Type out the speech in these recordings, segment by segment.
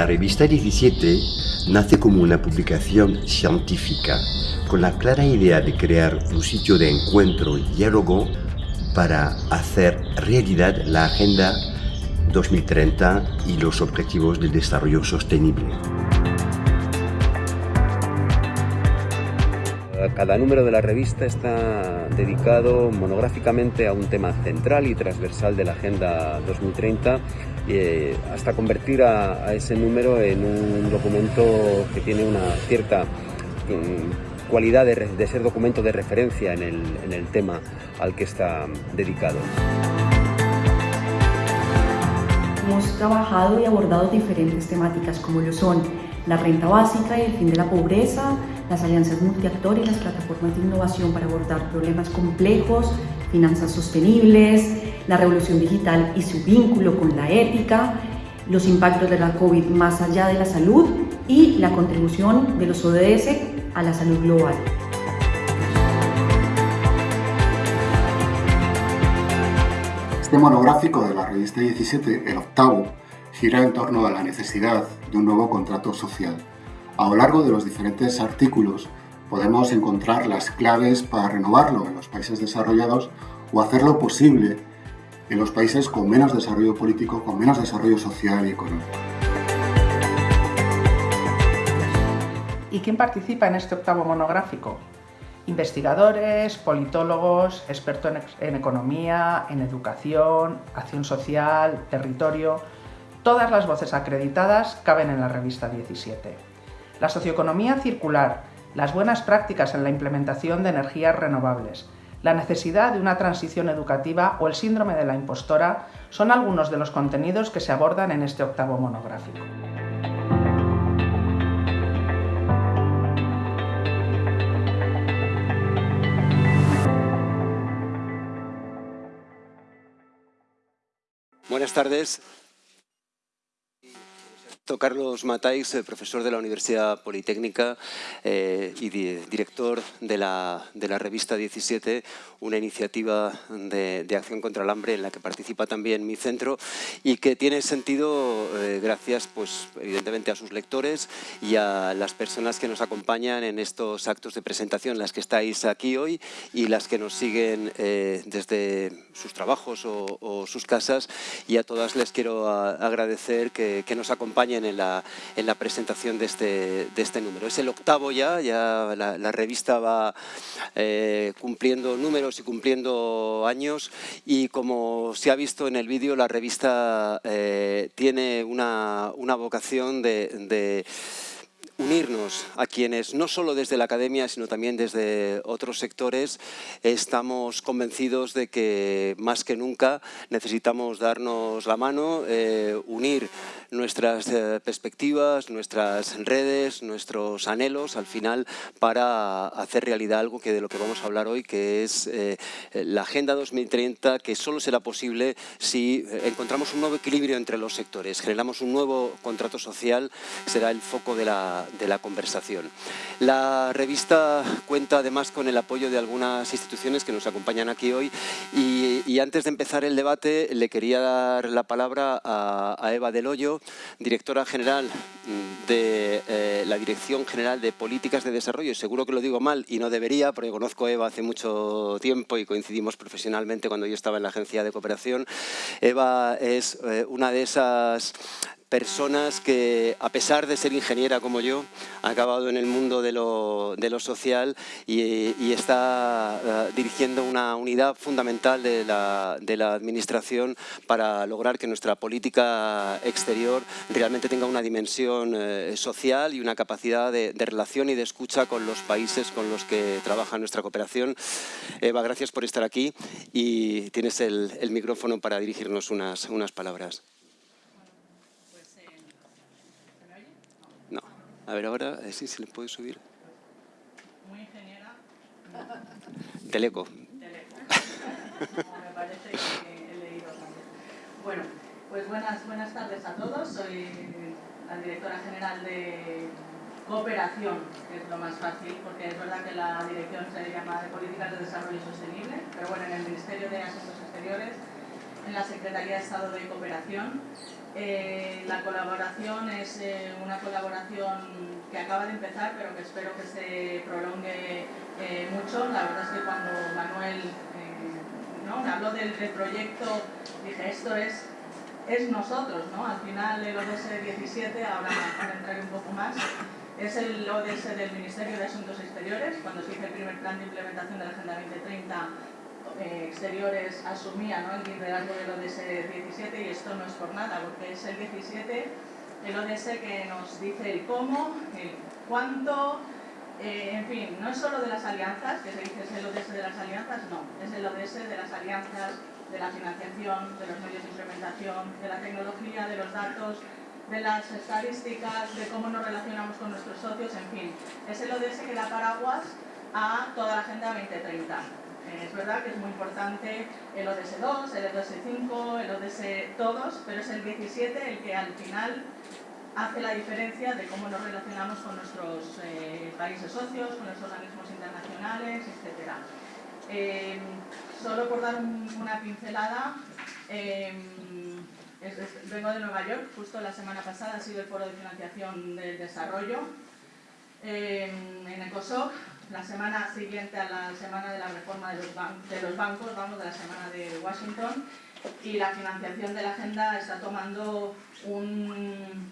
La revista 17 nace como una publicación científica con la clara idea de crear un sitio de encuentro y diálogo para hacer realidad la Agenda 2030 y los Objetivos del Desarrollo Sostenible. Cada número de la revista está dedicado monográficamente a un tema central y transversal de la Agenda 2030 eh, hasta convertir a, ese número en un documento que tiene una cierta mm, cualidad de, ser documento de referencia en el tema al que está dedicado. Hemos trabajado y abordado diferentes temáticas como lo son la renta básica y el fin de la pobreza, las alianzas multiactor y las plataformas de innovación para abordar problemas complejos, finanzas sostenibles, la revolución digital y su vínculo con la ética, los impactos de la COVID más allá de la salud y la contribución de los ODS a la salud global. Este monográfico de la revista 17, el octavo, gira en torno a la necesidad de un nuevo contrato social. A lo largo de los diferentes artículos podemos encontrar las claves para renovarlo en los países desarrollados o hacerlo posible en los países con menos desarrollo político, con menos desarrollo social y económico. ¿Y quién participa en este octavo monográfico? Investigadores, politólogos, expertos en economía, en educación, acción social, territorio... Todas las voces acreditadas caben en la revista 17. La socioeconomía circular, las buenas prácticas en la implementación de energías renovables, la necesidad de una transición educativa o el síndrome de la impostora son algunos de los contenidos que se abordan en este octavo monográfico. Buenas tardes. Carlos Matáis, eh, profesor de la Universidad Politécnica eh, y director de la, revista 17, una iniciativa de, acción contra el hambre en la que participa también mi centro y que tiene sentido eh, gracias, pues, evidentemente, a sus lectores y a las personas que nos acompañan en estos actos de presentación, las que estáis aquí hoy y las que nos siguen desde sus trabajos o, sus casas. Y a todas les quiero agradecer que, que nos acompañen en la, en la presentación de este, de este número. Es el octavo ya, ya la, revista va eh, cumpliendo números y cumpliendo años y como se ha visto en el vídeo, la revista eh, tiene una, una vocación de unirnos a quienes, no solo desde la academia, sino también desde otros sectores, estamos convencidos de que más que nunca necesitamos darnos la mano, eh, unir nuestras eh, perspectivas, nuestras redes, nuestros anhelos al final para hacer realidad algo que de lo que vamos a hablar hoy, que es eh, la Agenda 2030, que solo será posible si encontramos un nuevo equilibrio entre los sectores, generamos un nuevo contrato social, será el foco de la, de la conversación. La revista cuenta además con el apoyo de algunas instituciones que nos acompañan aquí hoy y, antes de empezar el debate le quería dar la palabra a, Eva Del Hoyo, directora general de eh, la Dirección General de Políticas de Desarrollo. Seguro que lo digo mal y no debería porque conozco a Eva hace mucho tiempo y coincidimos profesionalmente cuando yo estaba en la Agencia de Cooperación. Eva es eh, una de esas personas que, a pesar de ser ingeniera como yo, ha acabado en el mundo de lo, social y, está eh, dirigiendo una unidad fundamental de la, administración para lograr que nuestra política exterior realmente tenga una dimensión eh, social y una capacidad de, relación y de escucha con los países con los que trabaja nuestra cooperación. Eva, gracias por estar aquí y tienes el, micrófono para dirigirnos unas, unas palabras. A ver ahora, a si se le puede subir. Muy ingeniera. Teleco. Teleco. me parece que he leído también. Bueno, pues buenas, buenas tardes a todos. Soy la directora general de cooperación, que es lo más fácil, porque es verdad que la dirección se llama de Políticas de Desarrollo Sostenible, pero bueno, en el Ministerio de Asuntos Exteriores, en la Secretaría de Estado de Cooperación, Eh, la colaboración es eh, una colaboración que acaba de empezar, pero que espero que se prolongue eh, mucho. La verdad es que cuando Manuel ¿no? me habló del, proyecto, dije, esto es, es nosotros, ¿no? Al final el ODS 17, ahora para entrar un poco más, es el ODS del Ministerio de Asuntos Exteriores. Cuando se hizo el primer plan de implementación de la Agenda 2030, eh, exteriores asumía el liderazgo del ODS 17 y esto no es por nada, porque es el 17 el ODS que nos dice el cómo, el cuánto, eh, en fin, no es solo de las alianzas, que se dice es el ODS de las alianzas, no, es el ODS de las alianzas, de la financiación, de los medios de implementación, de la tecnología, de los datos, de las estadísticas, de cómo nos relacionamos con nuestros socios, en fin, es el ODS que da paraguas a toda la Agenda 2030. Eh, es verdad que es muy importante el ODS 2, el ODS 5, el ODS todos, pero es el 17 el que al final hace la diferencia de cómo nos relacionamos con nuestros eh, países socios, con los organismos internacionales, etc. Eh, solo por dar una pincelada, vengo de Nueva York, justo la semana pasada ha sido el foro de financiación del desarrollo en ECOSOC, la semana siguiente a la semana de la reforma de los, bancos, vamos, de la semana de Washington, y la financiación de la agenda está tomando un,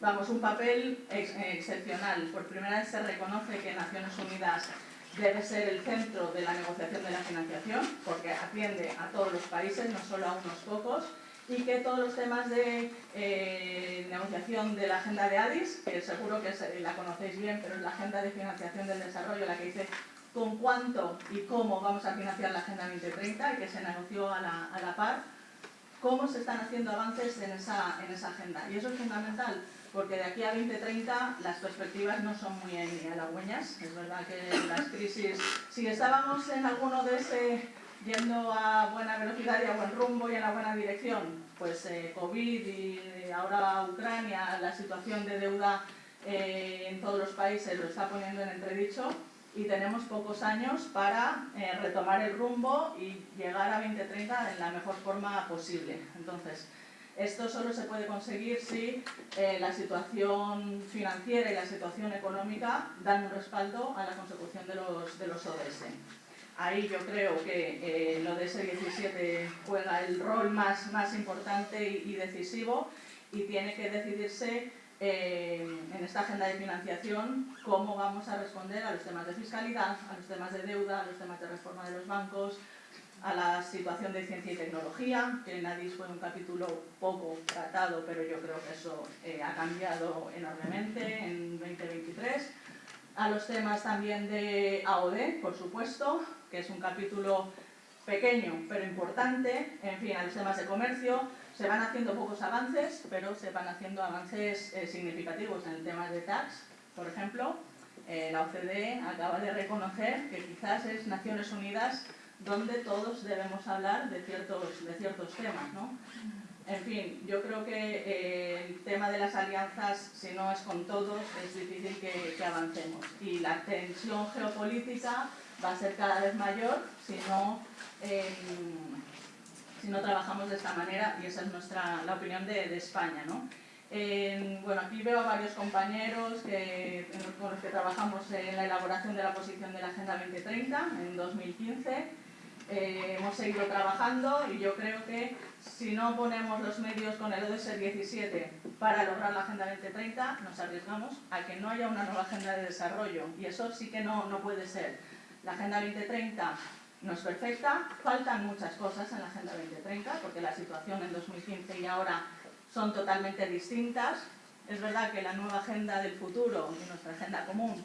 vamos, un papel excepcional. Por primera vez se reconoce que Naciones Unidas debe ser el centro de la negociación de la financiación, porque atiende a todos los países, no solo a unos pocos, y que todos los temas de eh, negociación de la agenda de Addis, que seguro que la conocéis bien, pero es la agenda de financiación del desarrollo, la que dice con cuánto y cómo vamos a financiar la Agenda 2030 y que se negoció a la, a la par, cómo se están haciendo avances en esa, en esa agenda. Y eso es fundamental, porque de aquí a 2030 las perspectivas no son muy halagüeñas. Es verdad que las crisis, si estábamos en alguno de ese yendo a buena velocidad y a buen rumbo y en la buena dirección. Pues eh, COVID y ahora Ucrania, la situación de deuda eh, en todos los países lo está poniendo en entredicho y tenemos pocos años para eh, retomar el rumbo y llegar a 2030 en la mejor forma posible. Entonces, esto solo se puede conseguir si la situación financiera y la situación económica dan un respaldo a la consecución de los, de los ODS. Ahí yo creo que eh, lo de ese 17 juega el rol más, más importante y, decisivo y tiene que decidirse eh, en esta agenda de financiación cómo vamos a responder a los temas de fiscalidad, a los temas de deuda, a los temas de reforma de los bancos, a la situación de ciencia y tecnología, que en ADIS fue un capítulo poco tratado, pero yo creo que eso eh, ha cambiado enormemente en 2023 a los temas también de AOD, por supuesto, que es un capítulo pequeño pero importante, en fin, a los temas de comercio. Se van haciendo pocos avances, pero se van haciendo avances eh, significativos en el tema de tax, por ejemplo. Eh, la OCDE acaba de reconocer que quizás es Naciones Unidas donde todos debemos hablar de ciertos, de ciertos temas. ¿no? En fin, yo creo que eh, el tema de las alianzas, si no es con todos, es difícil que, avancemos. Y la tensión geopolítica va a ser cada vez mayor si no, em, si no trabajamos de esta manera, y esa es nuestra, la opinión de, España. ¿no? bueno, aquí veo a varios compañeros que, con los que trabajamos en la elaboración de la posición de la Agenda 2030 en 2015 eh, hemos seguido trabajando y yo creo que si no ponemos los medios con el ODS 17 para lograr la Agenda 2030, nos arriesgamos a que no haya una nueva agenda de desarrollo y eso sí que no, no puede ser. La Agenda 2030 no es perfecta, faltan muchas cosas en la Agenda 2030 porque la situación en 2015 y ahora son totalmente distintas. Es verdad que la nueva agenda del futuro y nuestra agenda común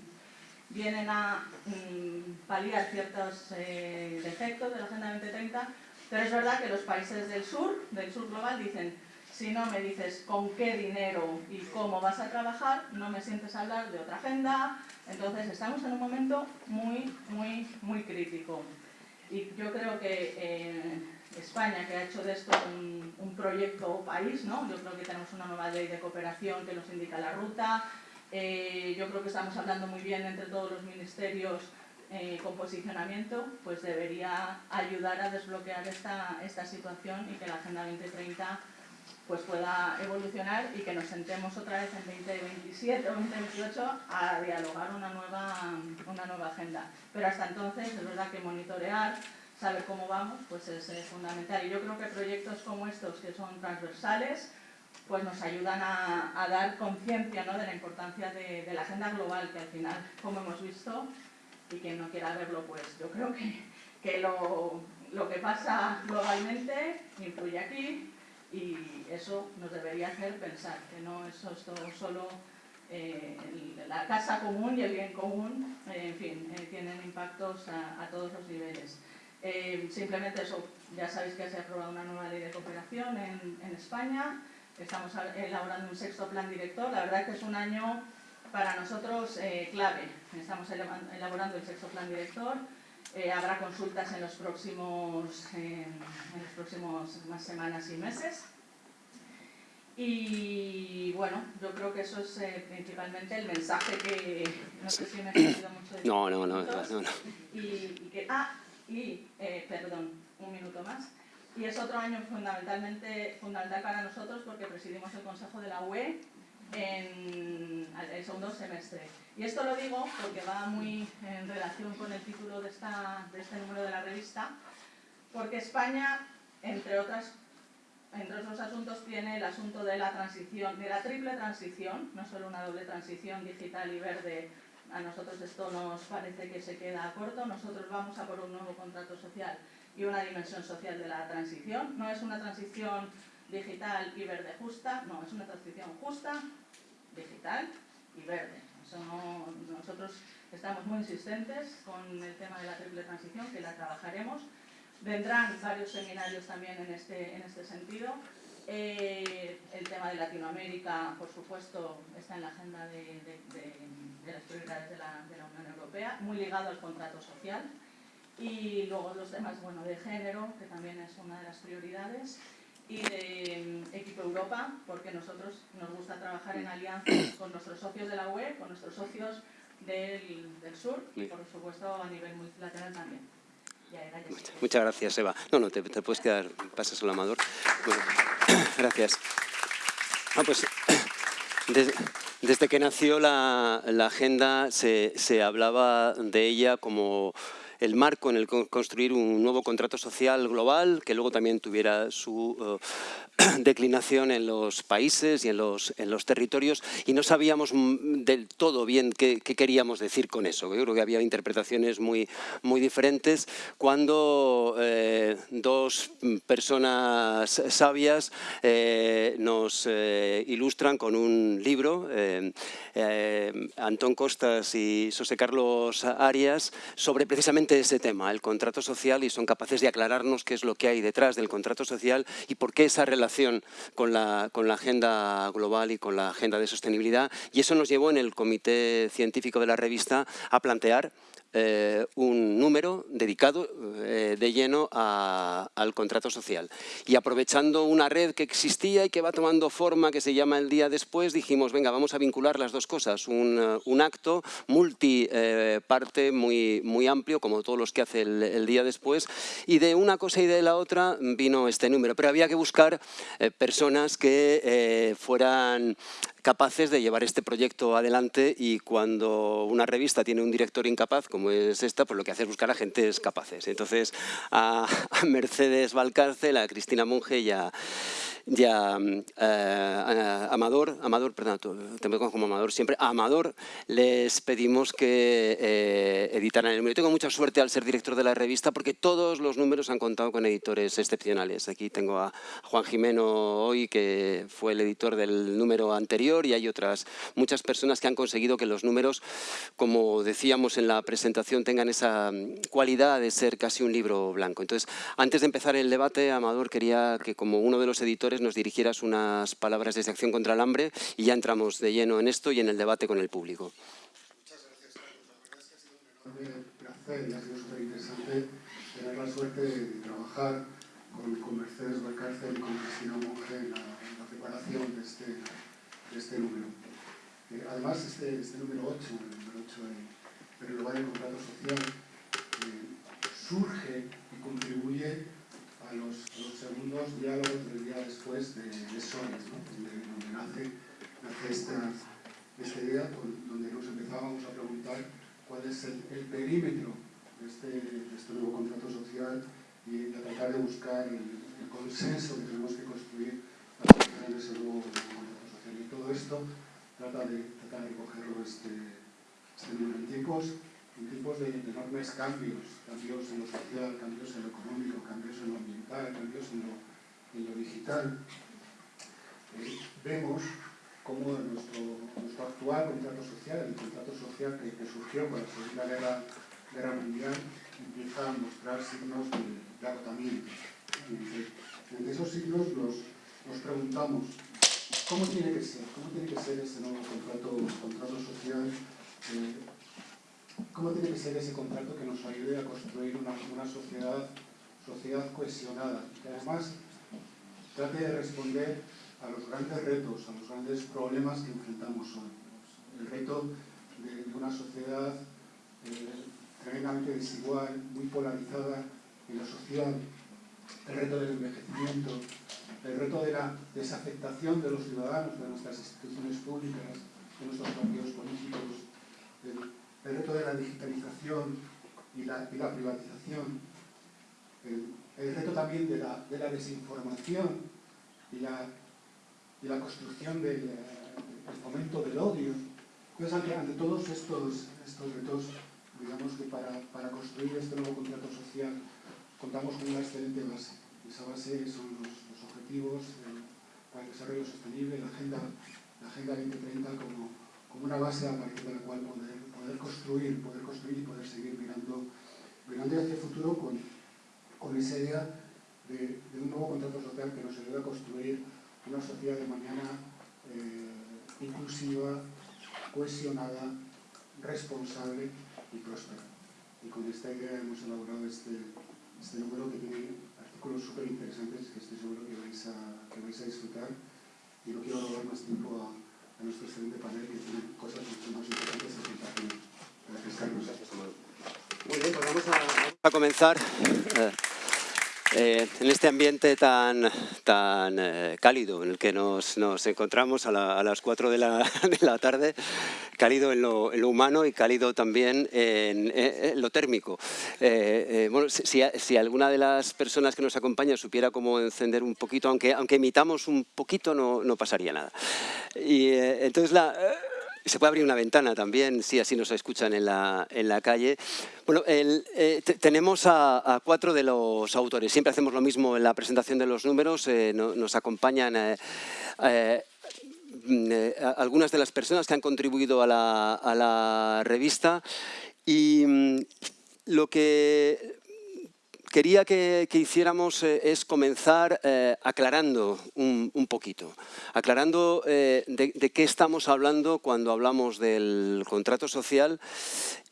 vienen a mm, paliar ciertos eh, defectos de la Agenda 2030, pero es verdad que los países del sur, del sur global, dicen si no me dices con qué dinero y cómo vas a trabajar, no me sientes hablar de otra agenda. Entonces estamos en un momento muy, muy, muy crítico. Y yo creo que eh, España, que ha hecho de esto un, un proyecto país, ¿no? yo creo que tenemos una nueva ley de cooperación que nos indica la ruta, eh, yo creo que estamos hablando muy bien entre todos los ministerios eh, con posicionamiento, pues debería ayudar a desbloquear esta, esta situación y que la Agenda 2030 pues pueda evolucionar y que nos sentemos otra vez en 2027 o 2028 a dialogar una nueva, una nueva agenda. Pero hasta entonces es verdad que monitorear, saber cómo vamos, pues es, fundamental. Y yo creo que proyectos como estos, que son transversales, pues nos ayudan a, dar conciencia ¿no? de la importancia de, la agenda global, que al final, como hemos visto, y quien no quiera verlo, pues yo creo que, que lo, lo que pasa globalmente influye aquí, y eso nos debería hacer pensar que no es esto solo eh, la casa común y el bien común, eh, en fin, eh, tienen impactos a, todos los niveles. simplemente eso, ya sabéis que se ha aprobado una nueva ley de cooperación en, en España, estamos elaborando un sexto plan director, la verdad que es un año para nosotros clave, estamos elaborando el sexto plan director, eh, habrá consultas en los próximos, en los próximos más semanas y meses. Y bueno, yo creo que eso es eh, principalmente el mensaje que no sé si me he sentido mucho de no, no, no, no, no, Y, que, ah, y eh, perdón, un minuto más. Y es otro año fundamentalmente fundamental para nosotros porque presidimos el Consejo de la UE en el segundo semestre. Y esto lo digo porque va muy en relación con el título de, esta, de este número de la revista, porque España, entre, otras, entre otros asuntos, tiene el asunto de la transición, de la triple transición, no solo una doble transición digital y verde, a nosotros esto nos parece que se queda corto, nosotros vamos a por un nuevo contrato social y una dimensión social de la transición. No es una transición digital y verde justa, no, es una transición justa, digital y verde. nosotros estamos muy insistentes con el tema de la triple transición, que la trabajaremos. Vendrán varios seminarios también en este, en este sentido. Eh, el tema de Latinoamérica, por supuesto, está en la agenda de, las prioridades de la, de la, Unión Europea, muy ligado al contrato social. Y luego los temas bueno, de género, que también es una de las prioridades y de mm, Equipo Europa, porque nosotros nos gusta trabajar en alianza con nuestros socios de la UE, con nuestros socios del, del sur y por supuesto a nivel multilateral también. Muchas, gracias, Eva. No, no, te, puedes quedar, pasas al amador. gracias. Ah, pues, desde, que nació la, la agenda se, se hablaba de ella como el marco en el que construir un nuevo contrato social global que luego también tuviera su eh, declinación en los países y en los, en los territorios y no sabíamos del todo bien qué, queríamos decir con eso. Yo creo que había interpretaciones muy, muy diferentes cuando eh, dos personas sabias eh, nos ilustran con un libro, Antón Costas y José Carlos Arias, sobre precisamente ese tema, el contrato social, y son capaces de aclararnos qué es lo que hay detrás del contrato social y por qué esa relación con la, con la agenda global y con la agenda de sostenibilidad. Y eso nos llevó en el comité científico de la revista a plantear eh, un número dedicado eh, de lleno al contrato social. Y aprovechando una red que existía y que va tomando forma, que se llama El Día Después, dijimos, venga, vamos a vincular las dos cosas. Un, eh, acto multiparte muy, muy amplio, como todos los que hace el, Día Después, y de una cosa y de la otra vino este número. Pero había que buscar personas que fueran capaces de llevar este proyecto adelante y cuando una revista tiene un director incapaz, como es esta, pues lo que hace es buscar a gentes capaces. Entonces, a, Mercedes Valcárcel, a Cristina Monge y a, ya eh, Amador, Amador, perdón, te como Amador siempre, a Amador les pedimos que eh, editaran el número. tengo mucha suerte al ser director de la revista porque todos los números han contado con editores excepcionales. Aquí tengo a Juan Jimeno hoy, que fue el editor del número anterior y hay otras muchas personas que han conseguido que los números, como decíamos en la presentación, tengan esa cualidad de ser casi un libro blanco. Entonces, antes de empezar el debate, Amador quería que como uno de los editores nos dirigieras unas palabras de Acción contra el Hambre y ya entramos de lleno en esto y en el debate con el público. Muchas gracias. La verdad es que ha sido un placer y ha sido súper interesante tener la suerte de trabajar con, con Mercedes Valcárcel y con Cristina Monge en la, preparación de este, de este número. Eh, además, este, este número 8, el número 8 de del contrato social eh, surge y contribuye a los, segundos diálogos del día después de, de Sones, donde, nace, esta, idea, donde nos empezábamos a preguntar cuál es el, perímetro este, de este, nuevo contrato social y a tratar de buscar el, consenso que tenemos que construir para de ese nuevo contrato social. Y todo esto trata de, trata de cogerlo este, este en tiempos, en tiempos de, enormes cambios, cambios en lo social, cambios en lo económico, cambios en lo ambiental, cambios en lo, digital. Eh, vemos cómo nuestro, nuestro, actual contrato social, el contrato social que, surgió con la Segunda Guerra, Guerra, Mundial, empieza a mostrar signos de, agotamiento. Entre esos signos nos, nos preguntamos ¿Cómo tiene que ser? ¿Cómo tiene que ser ese nuevo contrato, contrato social? Eh, ¿Cómo tiene que ser ese contrato que nos ayude a construir una, sociedad, sociedad cohesionada? Que además trate de responder a los grandes retos, a los grandes problemas que enfrentamos hoy. El reto de, una sociedad eh, tremendamente desigual, muy polarizada en lo social, el reto del envejecimiento, el reto de la desafectación de los ciudadanos, de nuestras instituciones públicas, de nuestros partidos políticos, reto de la digitalización y la, privatización, el, reto también de la, desinformación y la, la construcción del fomento del odio. Pues ante, todos estos, estos retos, digamos que para, para construir este nuevo contrato social contamos con una excelente base. Esa base son los, objetivos para el desarrollo sostenible, la Agenda, la agenda 2030 como, como una base a partir de la cual poder, poder construir, poder construir y poder seguir mirando, mirando hacia el futuro con, con esa idea de, un nuevo contrato social que nos ayude a construir una sociedad de mañana eh, inclusiva, cohesionada, responsable y próspera. Y con esta idea hemos elaborado este, este número que tiene artículos súper interesantes que estoy seguro que vais, a, que vais a disfrutar y no quiero robar más tiempo a, a nuestro excelente panel que tiene cosas mucho más importantes a contar. Gracias, Carlos. Muy bien, pues vamos a, vamos a comenzar. Eh, eh, en este ambiente tan, tan eh, cálido en el que nos, nos encontramos a, las 4 de la, de la, tarde, cálido en lo, en lo, humano y cálido también en, lo térmico. Eh, bueno, si, si, alguna de las personas que nos acompaña supiera cómo encender un poquito, aunque, aunque emitamos un poquito no, no pasaría nada. Y entonces la se puede abrir una ventana también, si así nos escuchan en la, en la calle. Bueno, eh, tenemos a, cuatro de los autores. Siempre hacemos lo mismo en la presentación de los números. Eh, nos acompañan eh, mm, algunas de las personas que han contribuido a la, a la revista. Y mm, lo que quería que, hiciéramos eh, es comenzar eh, aclarando un, poquito, aclarando eh, de, qué estamos hablando cuando hablamos del contrato social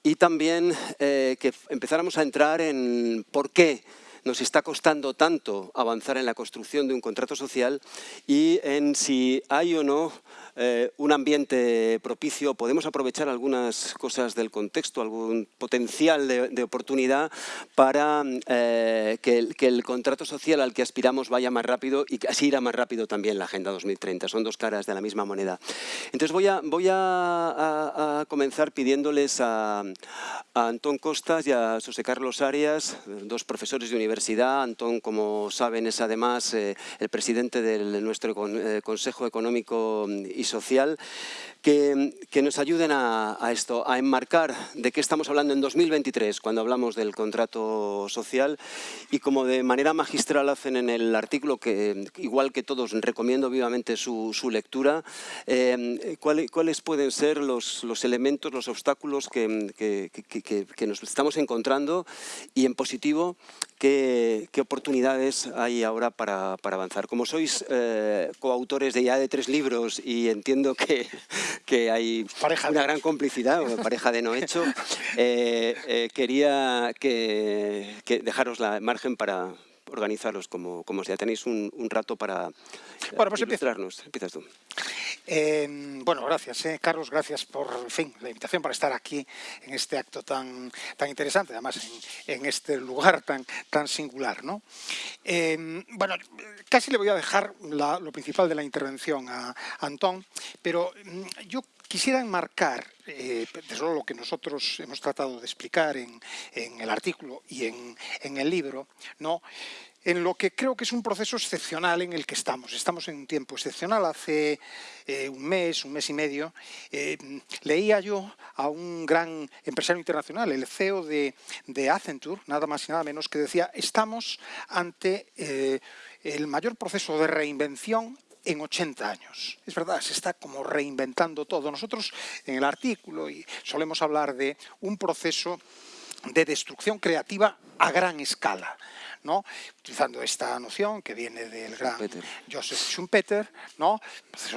y también que empezáramos a entrar en por qué nos está costando tanto avanzar en la construcción de un contrato social y en si hay o no eh, un ambiente propicio, podemos aprovechar algunas cosas del contexto, algún potencial de, oportunidad para eh, que, el, contrato social al que aspiramos vaya más rápido y así irá más rápido también la Agenda 2030. Son dos caras de la misma moneda. Entonces voy a, voy a, comenzar pidiéndoles a, Antón Costas y a José Carlos Arias, dos profesores de universidad. Antón, como saben, es además eh, el presidente de nuestro Consejo Económico y social, que, nos ayuden a, esto, a enmarcar de qué estamos hablando en 2023 cuando hablamos del contrato social y como de manera magistral hacen en el artículo, que igual que todos recomiendo vivamente su, lectura, eh, ¿cuáles, pueden ser los, los, elementos, los obstáculos que, que, nos estamos encontrando y en positivo qué, oportunidades hay ahora para, avanzar. Como sois eh, coautores de ya de tres libros y entiendo que, que hay una gran complicidad, pareja de no hecho, eh, eh, quería que, dejaros la margen para, organizaros como, como sea. Tenéis un, rato para bueno, pues ilustrarnos. Empiezas tú. Em, bueno, gracias, eh, Carlos, gracias por fin la invitación para estar aquí en este acto tan, tan interesante, además en, este lugar tan, tan singular. ¿no? Em, bueno, casi le voy a dejar lo principal de la intervención a, Antón, pero mm, yo quisiera enmarcar, eh, desde lo que nosotros hemos tratado de explicar en, el artículo y en, el libro, ¿no? en lo que creo que es un proceso excepcional en el que estamos. Estamos en un tiempo excepcional. Hace eh, un mes, un mes y medio, eh, leía yo a un gran empresario internacional, el CEO de, Accenture, nada más y nada menos, que decía, estamos ante el mayor proceso de reinvención en 80 años. Es verdad, se está como reinventando todo. Nosotros en el artículo y solemos hablar de un proceso de destrucción creativa a gran escala. ¿No? utilizando esta noción que viene del gran Joseph Schumpeter, ¿no?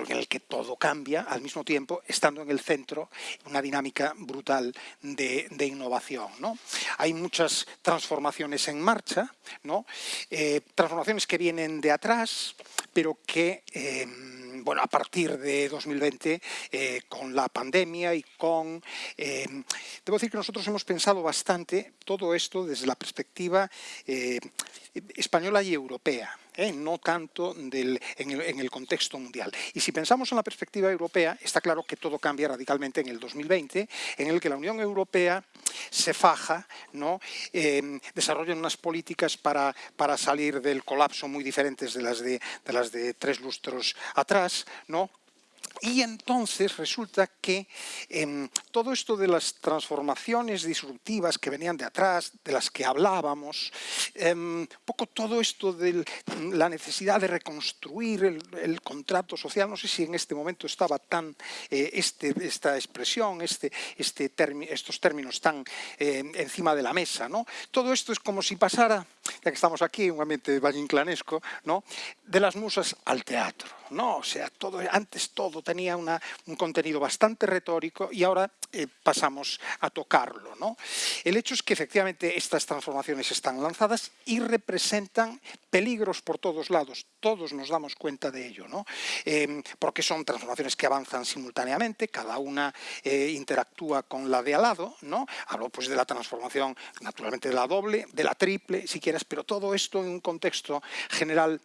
en el que todo cambia al mismo tiempo, estando en el centro una dinámica brutal de, innovación. ¿no? Hay muchas transformaciones en marcha, ¿no? Eh, transformaciones que vienen de atrás, pero que... Em, bueno, a partir de 2020, eh, con la pandemia y con... Eh, debo decir que nosotros hemos pensado bastante todo esto desde la perspectiva eh, española y europea. ¿Eh? no tanto en, el, contexto mundial. Y si pensamos en la perspectiva europea, está claro que todo cambia radicalmente en el 2020, en el que la Unión Europea se faja, ¿no? Em, desarrolla unas políticas para, para, salir del colapso muy diferentes de las de, de las de tres lustros atrás, ¿no? Y entonces resulta que em, todo esto de las transformaciones disruptivas que venían de atrás, de las que hablábamos, em, poco todo esto de la necesidad de reconstruir el, contrato social, no sé si en este momento estaba tan eh, este, esta expresión, este, este estos términos tan em, encima de la mesa. ¿no? Todo esto es como si pasara, ya que estamos aquí un ambiente vallinclanesco, ¿no? de las musas al teatro. ¿no? O sea, todo, antes todo tenía un contenido bastante retórico y ahora eh, pasamos a tocarlo. ¿no? El hecho es que efectivamente estas transformaciones están lanzadas y representan peligros por todos lados. Todos nos damos cuenta de ello, ¿no? Em, porque son transformaciones que avanzan simultáneamente, cada una eh, interactúa con la de al lado. ¿no? Hablo pues de la transformación naturalmente de la doble, de la triple, si quieres, pero todo esto en un contexto general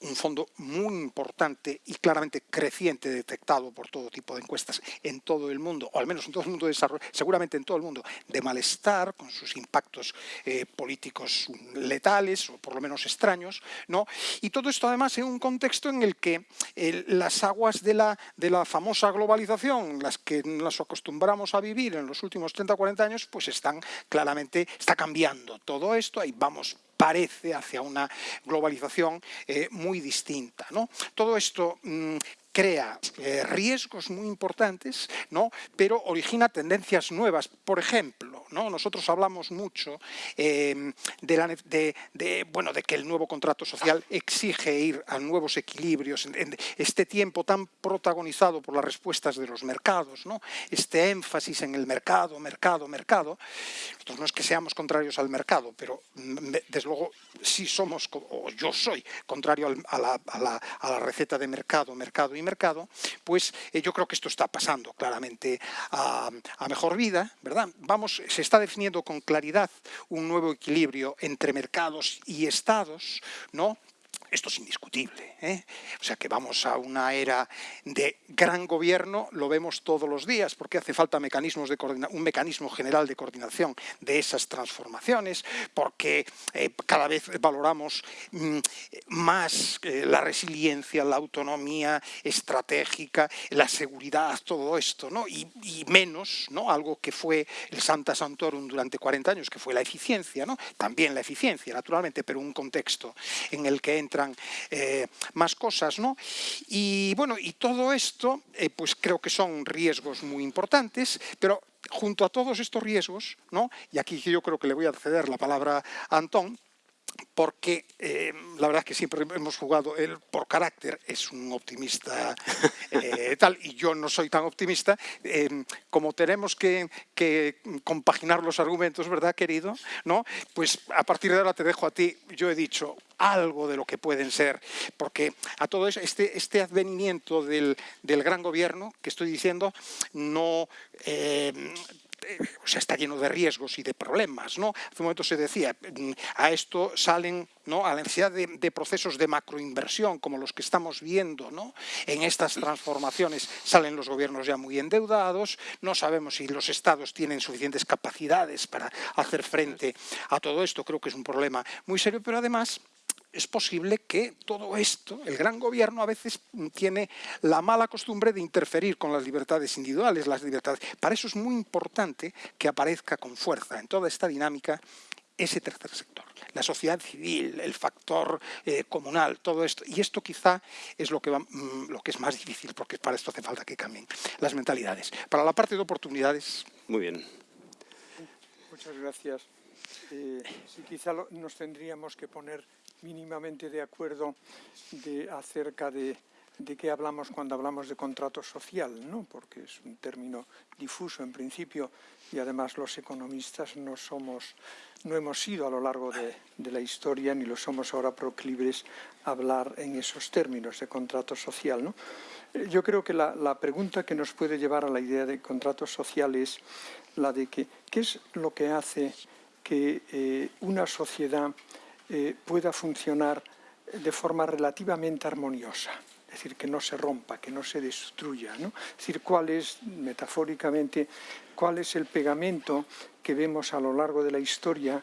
un fondo muy importante y claramente creciente detectado por todo tipo de encuestas en todo el mundo, o al menos en todo el mundo de desarrollo, seguramente en todo el mundo, de malestar con sus impactos eh, políticos letales o por lo menos extraños, ¿no? Y todo esto además en un contexto en el que las aguas de la, de la famosa globalización, las que nos acostumbramos a vivir en los últimos 30 o 40 años, pues están claramente, está cambiando todo esto, ahí vamos parece hacia una globalización eh, muy distinta. ¿no? Todo esto mm, crea eh, riesgos muy importantes, ¿no? pero origina tendencias nuevas. Por ejemplo, ¿no? nosotros hablamos mucho em, de, bueno, de que el nuevo contrato social exige ir a nuevos equilibrios en, este tiempo tan protagonizado por las respuestas de los mercados, ¿no? este énfasis en el mercado, mercado, mercado. Nosotros no es que seamos contrarios al mercado, pero mm, desde luego sí somos, o yo soy contrario a, la, a la receta de mercado, mercado y mercado, pues eh, yo creo que esto está pasando claramente a, mejor vida, ¿verdad? Vamos, se está definiendo con claridad un nuevo equilibrio entre mercados y estados, ¿no? Esto es indiscutible. ¿eh? O sea que vamos a una era de gran gobierno, lo vemos todos los días, porque hace falta mecanismos de un mecanismo general de coordinación de esas transformaciones, porque eh, cada vez valoramos mm, más eh, la resiliencia, la autonomía estratégica, la seguridad, todo esto, ¿no? y, menos ¿no? algo que fue el Santa Santorum durante 40 años, que fue la eficiencia, ¿no? también la eficiencia, naturalmente, pero un contexto en el que entra eh, más cosas, ¿no? Y bueno, y todo esto, eh, pues creo que son riesgos muy importantes, pero junto a todos estos riesgos, ¿no? Y aquí yo creo que le voy a ceder la palabra a Antón, porque eh, la verdad es que siempre hemos jugado, él por carácter es un optimista eh, tal, y yo no soy tan optimista, eh, como tenemos que, compaginar los argumentos, ¿verdad, querido? ¿No? Pues a partir de ahora te dejo a ti, yo he dicho algo de lo que pueden ser, porque a todo eso, este, este advenimiento del, del gran gobierno que estoy diciendo, no eh, o sea, está lleno de riesgos y de problemas. ¿no? Hace un momento se decía, mm, a esto salen ¿no? a la necesidad de, procesos de macroinversión como los que estamos viendo ¿no? en estas transformaciones. Salen los gobiernos ya muy endeudados, no sabemos si los estados tienen suficientes capacidades para hacer frente a todo esto. Creo que es un problema muy serio, pero además es posible que todo esto, el gran gobierno a veces tiene la mala costumbre de interferir con las libertades individuales, las libertades. Para eso es muy importante que aparezca con fuerza en toda esta dinámica ese tercer sector, la sociedad civil, el factor eh, comunal, todo esto. Y esto quizá es lo que, mm, lo que es más difícil, porque para esto hace falta que cambien las mentalidades. Para la parte de oportunidades... Muy bien. Muchas gracias. Eh, sí, quizá nos tendríamos que poner mínimamente de acuerdo acerca de, qué hablamos cuando hablamos de contrato social, ¿no? porque es un término difuso en principio y además los economistas no somos, no hemos sido a lo largo de, la historia ni lo somos ahora proclives a hablar en esos términos de contrato social. ¿no? Eh, yo creo que la, la, pregunta que nos puede llevar a la idea de contrato social es la de que, qué es lo que hace que eh, una sociedad eh, pueda funcionar de forma relativamente armoniosa, es decir, que no se rompa, que no se destruya. ¿no? Es decir, cuál es, metafóricamente, cuál es el pegamento que vemos a lo largo de la historia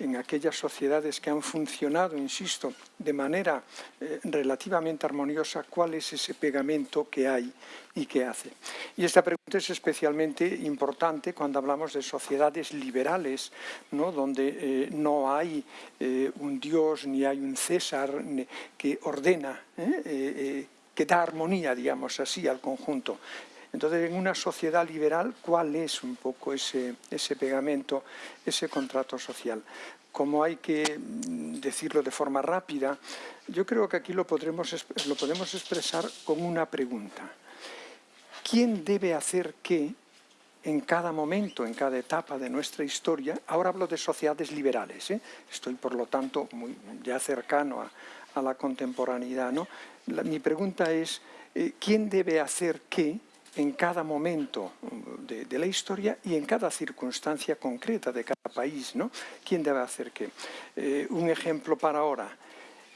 en aquellas sociedades que han funcionado, insisto, de manera eh, relativamente armoniosa, cuál es ese pegamento que hay y que hace. Y esta pregunta es especialmente importante cuando hablamos de sociedades liberales, ¿no? donde eh, no hay eh, un Dios ni hay un César que ordena, que da armonía, digamos así, al conjunto. Entonces, en una sociedad liberal, ¿cuál es un poco ese, pegamento, ese contrato social? Como hay que mm, decirlo de forma rápida, yo creo que aquí lo, podremos, podemos expresar con una pregunta. ¿Quién debe hacer qué en cada momento, en cada etapa de nuestra historia? Ahora hablo de sociedades liberales, ¿eh? estoy por lo tanto muy, ya cercano a, la contemporaneidad. mi pregunta es, eh, ¿quién debe hacer qué en cada momento de, la historia y en cada circunstancia concreta de cada país. ¿no? ¿Quién debe hacer qué? Eh, un ejemplo para ahora.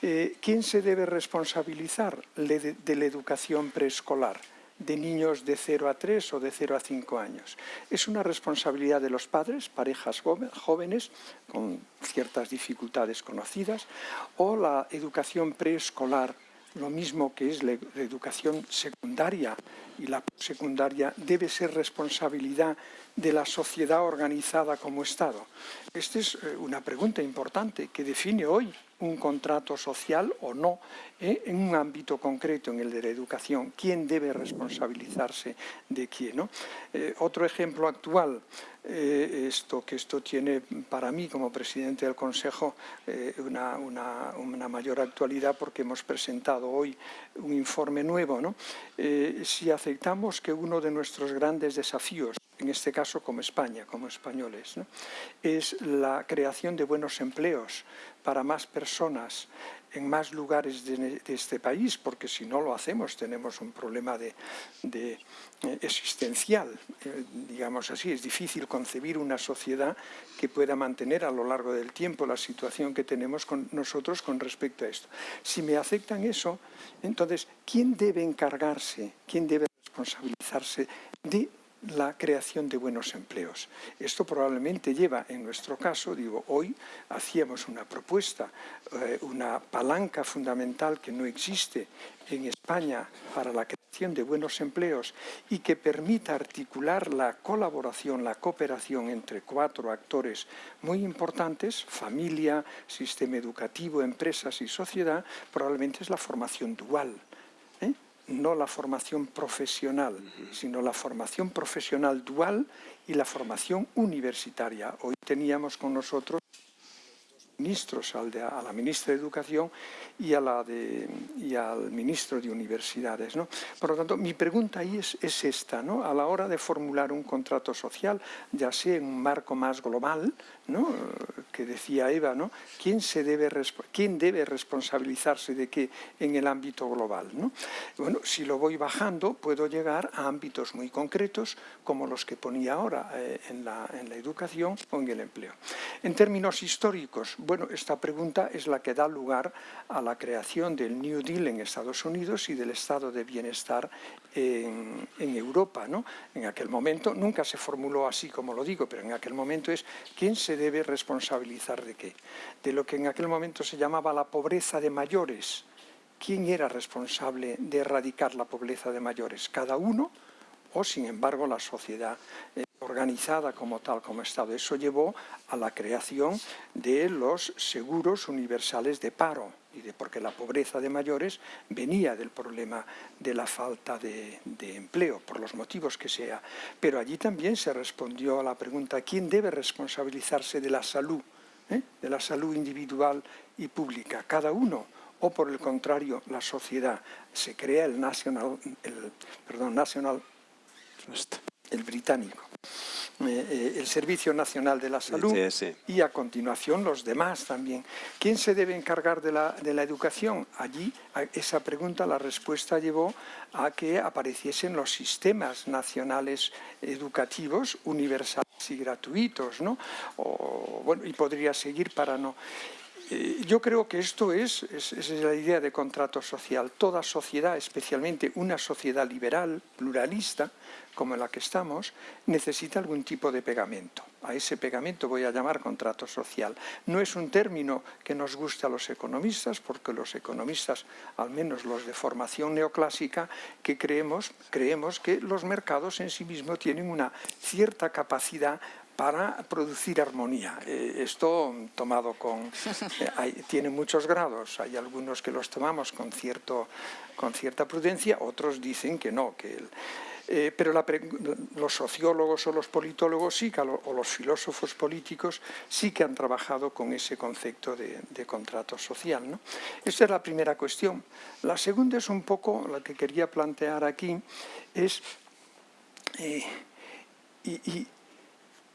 Eh, ¿Quién se debe responsabilizar de, la educación preescolar? de niños de 0 a 3 o de 0 a 5 años. Es una responsabilidad de los padres, parejas jóvenes con ciertas dificultades conocidas, o la educación preescolar lo mismo que es la educación secundaria y la secundaria debe ser responsabilidad de la sociedad organizada como Estado. Esta es eh, una pregunta importante que define hoy un contrato social o no ¿eh? en un ámbito concreto, en el de la educación. ¿Quién debe responsabilizarse de quién? Eh, otro ejemplo actual, esto, que esto tiene para mí como presidente del Consejo una, mayor actualidad porque hemos presentado hoy un informe nuevo. ¿no? si aceptamos que uno de nuestros grandes desafíos en este caso como España, como españoles, es la creación de buenos empleos para más personas en más lugares de, este país, porque si no lo hacemos tenemos un problema de, eh, existencial, eh, digamos así. Es difícil concebir una sociedad que pueda mantener a lo largo del tiempo la situación que tenemos con nosotros con respecto a esto. Si me aceptan eso, entonces, ¿quién debe encargarse, quién debe responsabilizarse de la creación de buenos empleos. Esto probablemente lleva, en nuestro caso, digo, hoy hacíamos una propuesta, eh, una palanca fundamental que no existe en España para la creación de buenos empleos y que permita articular la colaboración, la cooperación entre cuatro actores muy importantes, familia, sistema educativo, empresas y sociedad, probablemente es la formación dual no la formación profesional, sino la formación profesional dual y la formación universitaria. Hoy teníamos con nosotros ministros, al de, a la ministra de Educación y, al ministro de Universidades. Por lo tanto, mi pregunta ahí es, es esta, ¿no? a la hora de formular un contrato social, ya sea en un marco más global, que decía Eva. ¿Quién, se debe, ¿quién debe responsabilizarse de qué en el ámbito global? ¿no? Bueno, si lo voy bajando, puedo llegar a ámbitos muy concretos, como los que ponía ahora eh, en la educación o en el empleo. En términos históricos, bueno, esta pregunta es la que da lugar a la creación del New Deal en Estados Unidos y del estado de bienestar en, Europa. ¿no? En aquel momento, nunca se formuló así como lo digo, pero en aquel momento es quién se debe responsabilizar de qué. De lo que en aquel momento se llamaba la pobreza de mayores. ¿Quién era responsable de erradicar la pobreza de mayores? ¿Cada uno? o sin embargo la sociedad organizada como tal, como Estado. Eso llevó a la creación de los seguros universales de paro, y de, porque la pobreza de mayores venía del problema de la falta de, empleo, por los motivos que sea. Pero allí también se respondió a la pregunta ¿quién debe responsabilizarse de la salud? ¿eh? De la salud individual y pública, cada uno o por el contrario la sociedad. Se crea el National, perdón, National el británico, eh, eh, el Servicio Nacional de la Salud y a continuación los demás también. ¿Quién se debe encargar de la, de la educación? Allí esa pregunta, la respuesta llevó a que apareciesen los sistemas nacionales educativos universales y gratuitos, ¿no? O, bueno, y podría seguir para no... Eh, yo creo que esto es, es, la idea de contrato social. Toda sociedad, especialmente una sociedad liberal, pluralista, como la que estamos, necesita algún tipo de pegamento. A ese pegamento voy a llamar contrato social. No es un término que nos guste a los economistas, porque los economistas, al menos los de formación neoclásica, que creemos, creemos que los mercados en sí mismos tienen una cierta capacidad para producir armonía. Eh, esto tomado con... Eh, tiene muchos grados, hay algunos que los tomamos con, cierto, con cierta prudencia, otros dicen que no, que... Eh, pero los sociólogos o los politólogos sí, o los filósofos políticos sí que han trabajado con ese concepto de, contrato social. Esta es la primera cuestión. La segunda es un poco la que quería plantear aquí, es... y,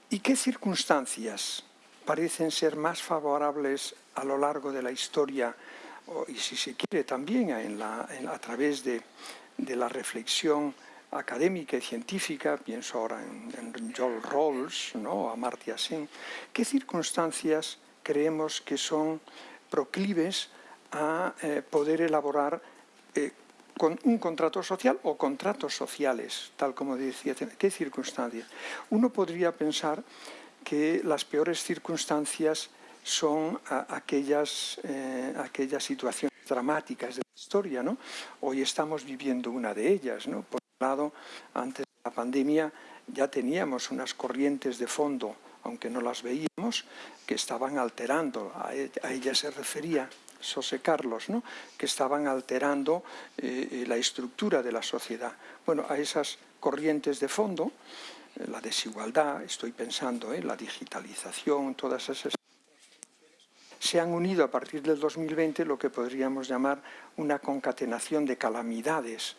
¿Y qué circunstancias parecen ser más favorables a lo largo de la historia y si se quiere también a través de, la reflexión académica y científica, pienso ahora en, Joel Rawls, ¿no? a Marty Sen, ¿qué circunstancias creemos que son proclives a eh, poder elaborar eh, con un contrato social o contratos sociales, tal como decía. ¿Qué circunstancias? Uno podría pensar que las peores circunstancias son aquellas, eh, aquellas situaciones dramáticas de la historia. ¿no? Hoy estamos viviendo una de ellas. ¿no? Por antes de la pandemia ya teníamos unas corrientes de fondo, aunque no las veíamos, que estaban alterando, a ella se refería José Carlos, ¿no? que estaban alterando eh, eh, la estructura de la sociedad. Bueno, a esas corrientes de fondo, eh, la desigualdad, estoy pensando, en la digitalización, todas esas se han unido a partir del 2020 lo que podríamos llamar una concatenación de calamidades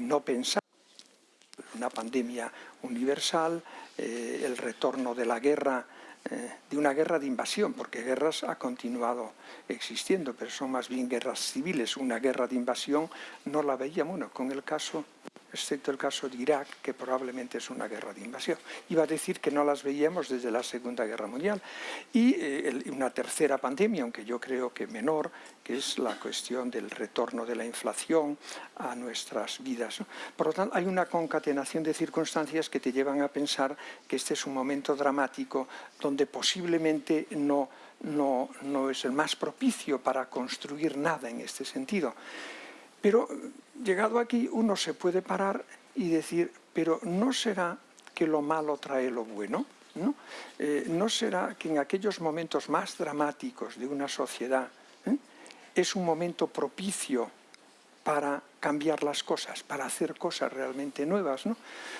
no pensadas, una pandemia universal, el retorno de la guerra eh, de una guerra de invasión, porque guerras ha continuado existiendo, pero son más bien guerras civiles. Una guerra de invasión no la veíamos, bueno, con el caso excepto el caso de Irak, que probablemente es una guerra de invasión. Iba a decir que no las veíamos desde la Segunda Guerra Mundial. Y eh, una tercera pandemia, aunque yo creo que menor, que es la cuestión del retorno de la inflación a nuestras vidas. Por lo tanto, hay una concatenación de circunstancias que te llevan a pensar que este es un momento dramático donde posiblemente no, no, no es el más propicio para construir nada en este sentido. Pero llegado aquí uno se puede parar y decir, pero ¿no será que lo malo trae lo bueno? ¿No? Eh, ¿No será que en aquellos momentos más dramáticos de una sociedad eh, es un momento propicio para cambiar las cosas, para hacer cosas realmente nuevas. ¿no?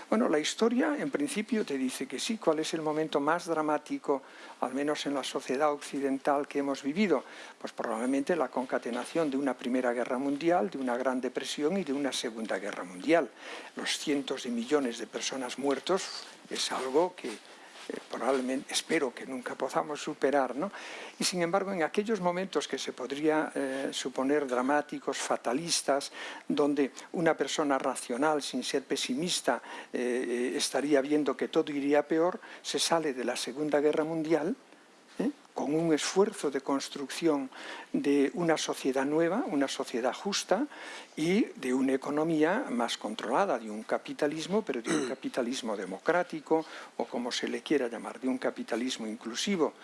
Bueno, la historia en principio te dice que sí, cuál es el momento más dramático, al menos en la sociedad occidental que hemos vivido, pues probablemente la concatenación de una Primera Guerra Mundial, de una Gran Depresión y de una Segunda Guerra Mundial. Los cientos de millones de personas muertos es algo que eh, probablemente, espero que nunca podamos superar, ¿no? Y sin embargo, en aquellos momentos que se podría eh, suponer dramáticos, fatalistas, donde una persona racional, sin ser pesimista, eh, estaría viendo que todo iría peor, se sale de la Segunda Guerra Mundial, con un esfuerzo de construcción de una sociedad nueva, una sociedad justa y de una economía más controlada, de un capitalismo, pero de un capitalismo democrático o como se le quiera llamar, de un capitalismo inclusivo.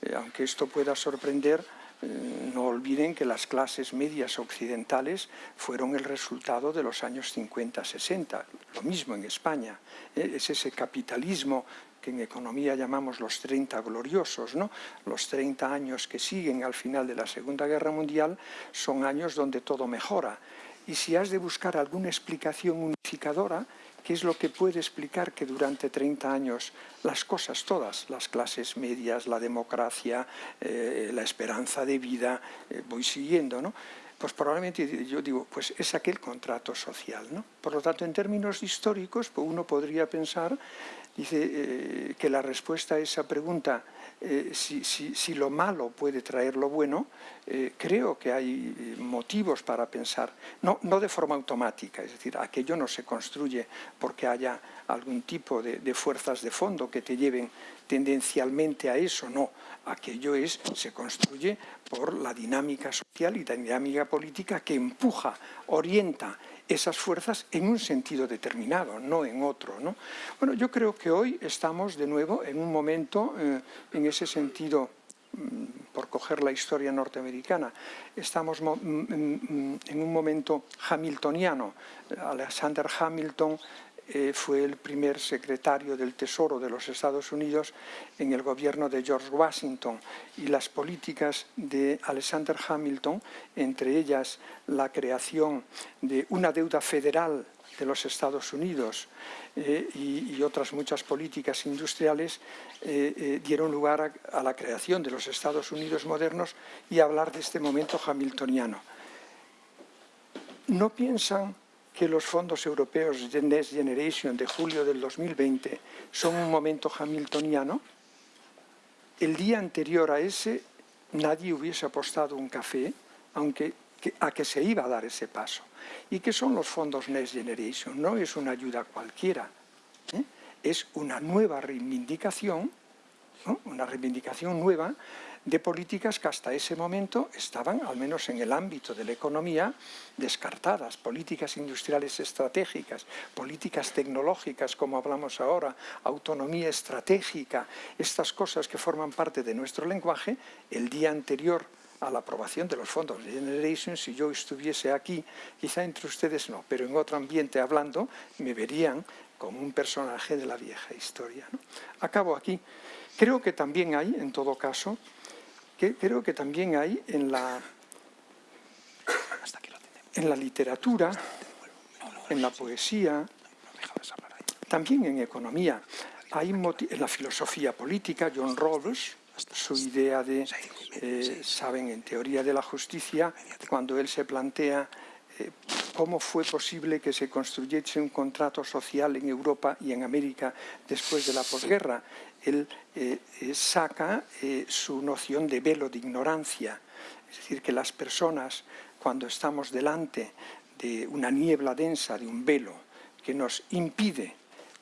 Eh, aunque esto pueda sorprender, eh, no olviden que las clases medias occidentales fueron el resultado de los años 50-60, lo mismo en España. Eh, es ese capitalismo que en economía llamamos los 30 gloriosos, ¿no? los 30 años que siguen al final de la Segunda Guerra Mundial son años donde todo mejora. Y si has de buscar alguna explicación unificadora, ¿qué es lo que puede explicar que durante 30 años las cosas todas, las clases medias, la democracia, eh, la esperanza de vida, eh, voy siguiendo, ¿no? Pues probablemente yo digo, pues es aquel contrato social. ¿no? Por lo tanto, en términos históricos, pues uno podría pensar dice, eh, que la respuesta a esa pregunta, eh, si, lo malo puede traer lo bueno, eh, creo que hay motivos para pensar, no, no, de forma automática, es decir, aquello no se construye porque haya algún tipo de, de fuerzas de fondo que te lleven tendencialmente a eso, no, aquello es, se construye por la dinámica social y la dinámica política que empuja, orienta esas fuerzas en un sentido determinado, no en otro. ¿no? Bueno, yo creo que hoy estamos de nuevo en un momento, eh, en ese sentido, mm, por coger la historia norteamericana, estamos mm, mm, en un momento hamiltoniano. Alexander Hamilton eh, fue el primer secretario del Tesoro de los Estados Unidos en el gobierno de George Washington y las políticas de Alexander Hamilton, entre ellas la creación de una deuda federal de los Estados Unidos eh, y, otras muchas políticas industriales eh, dieron lugar a, a la creación de los Estados Unidos modernos y hablar de este momento hamiltoniano. ¿No piensan que los fondos europeos de Next Generation de julio del 2020 son un momento hamiltoniano, el día anterior a ese nadie hubiese apostado un café aunque, a que se iba a dar ese paso. ¿Y qué son los fondos Next Generation? No es una ayuda cualquiera, ¿eh? es una nueva reivindicación, una reivindicación nueva de políticas que hasta ese momento estaban, al menos en el ámbito de la economía, descartadas. Políticas industriales estratégicas, políticas tecnológicas, como hablamos ahora, autonomía estratégica, estas cosas que forman parte de nuestro lenguaje, el día anterior a la aprobación de los fondos de Generation, si yo estuviese aquí, quizá entre ustedes no, pero en otro ambiente hablando, me verían como un personaje de la vieja historia. Acabo aquí. Creo que también hay, en todo caso, que creo que también hay en la, en la literatura, en la poesía, también en economía, hay en la filosofía política, John Rawls, su idea de, eh, saben, en teoría de la justicia, cuando él se plantea eh, cómo fue posible que se construyese un contrato social en Europa y en América después de la posguerra. Él eh, eh, saca su noción de velo de ignorancia, es decir, que las personas cuando estamos delante de una niebla densa, de un velo que nos impide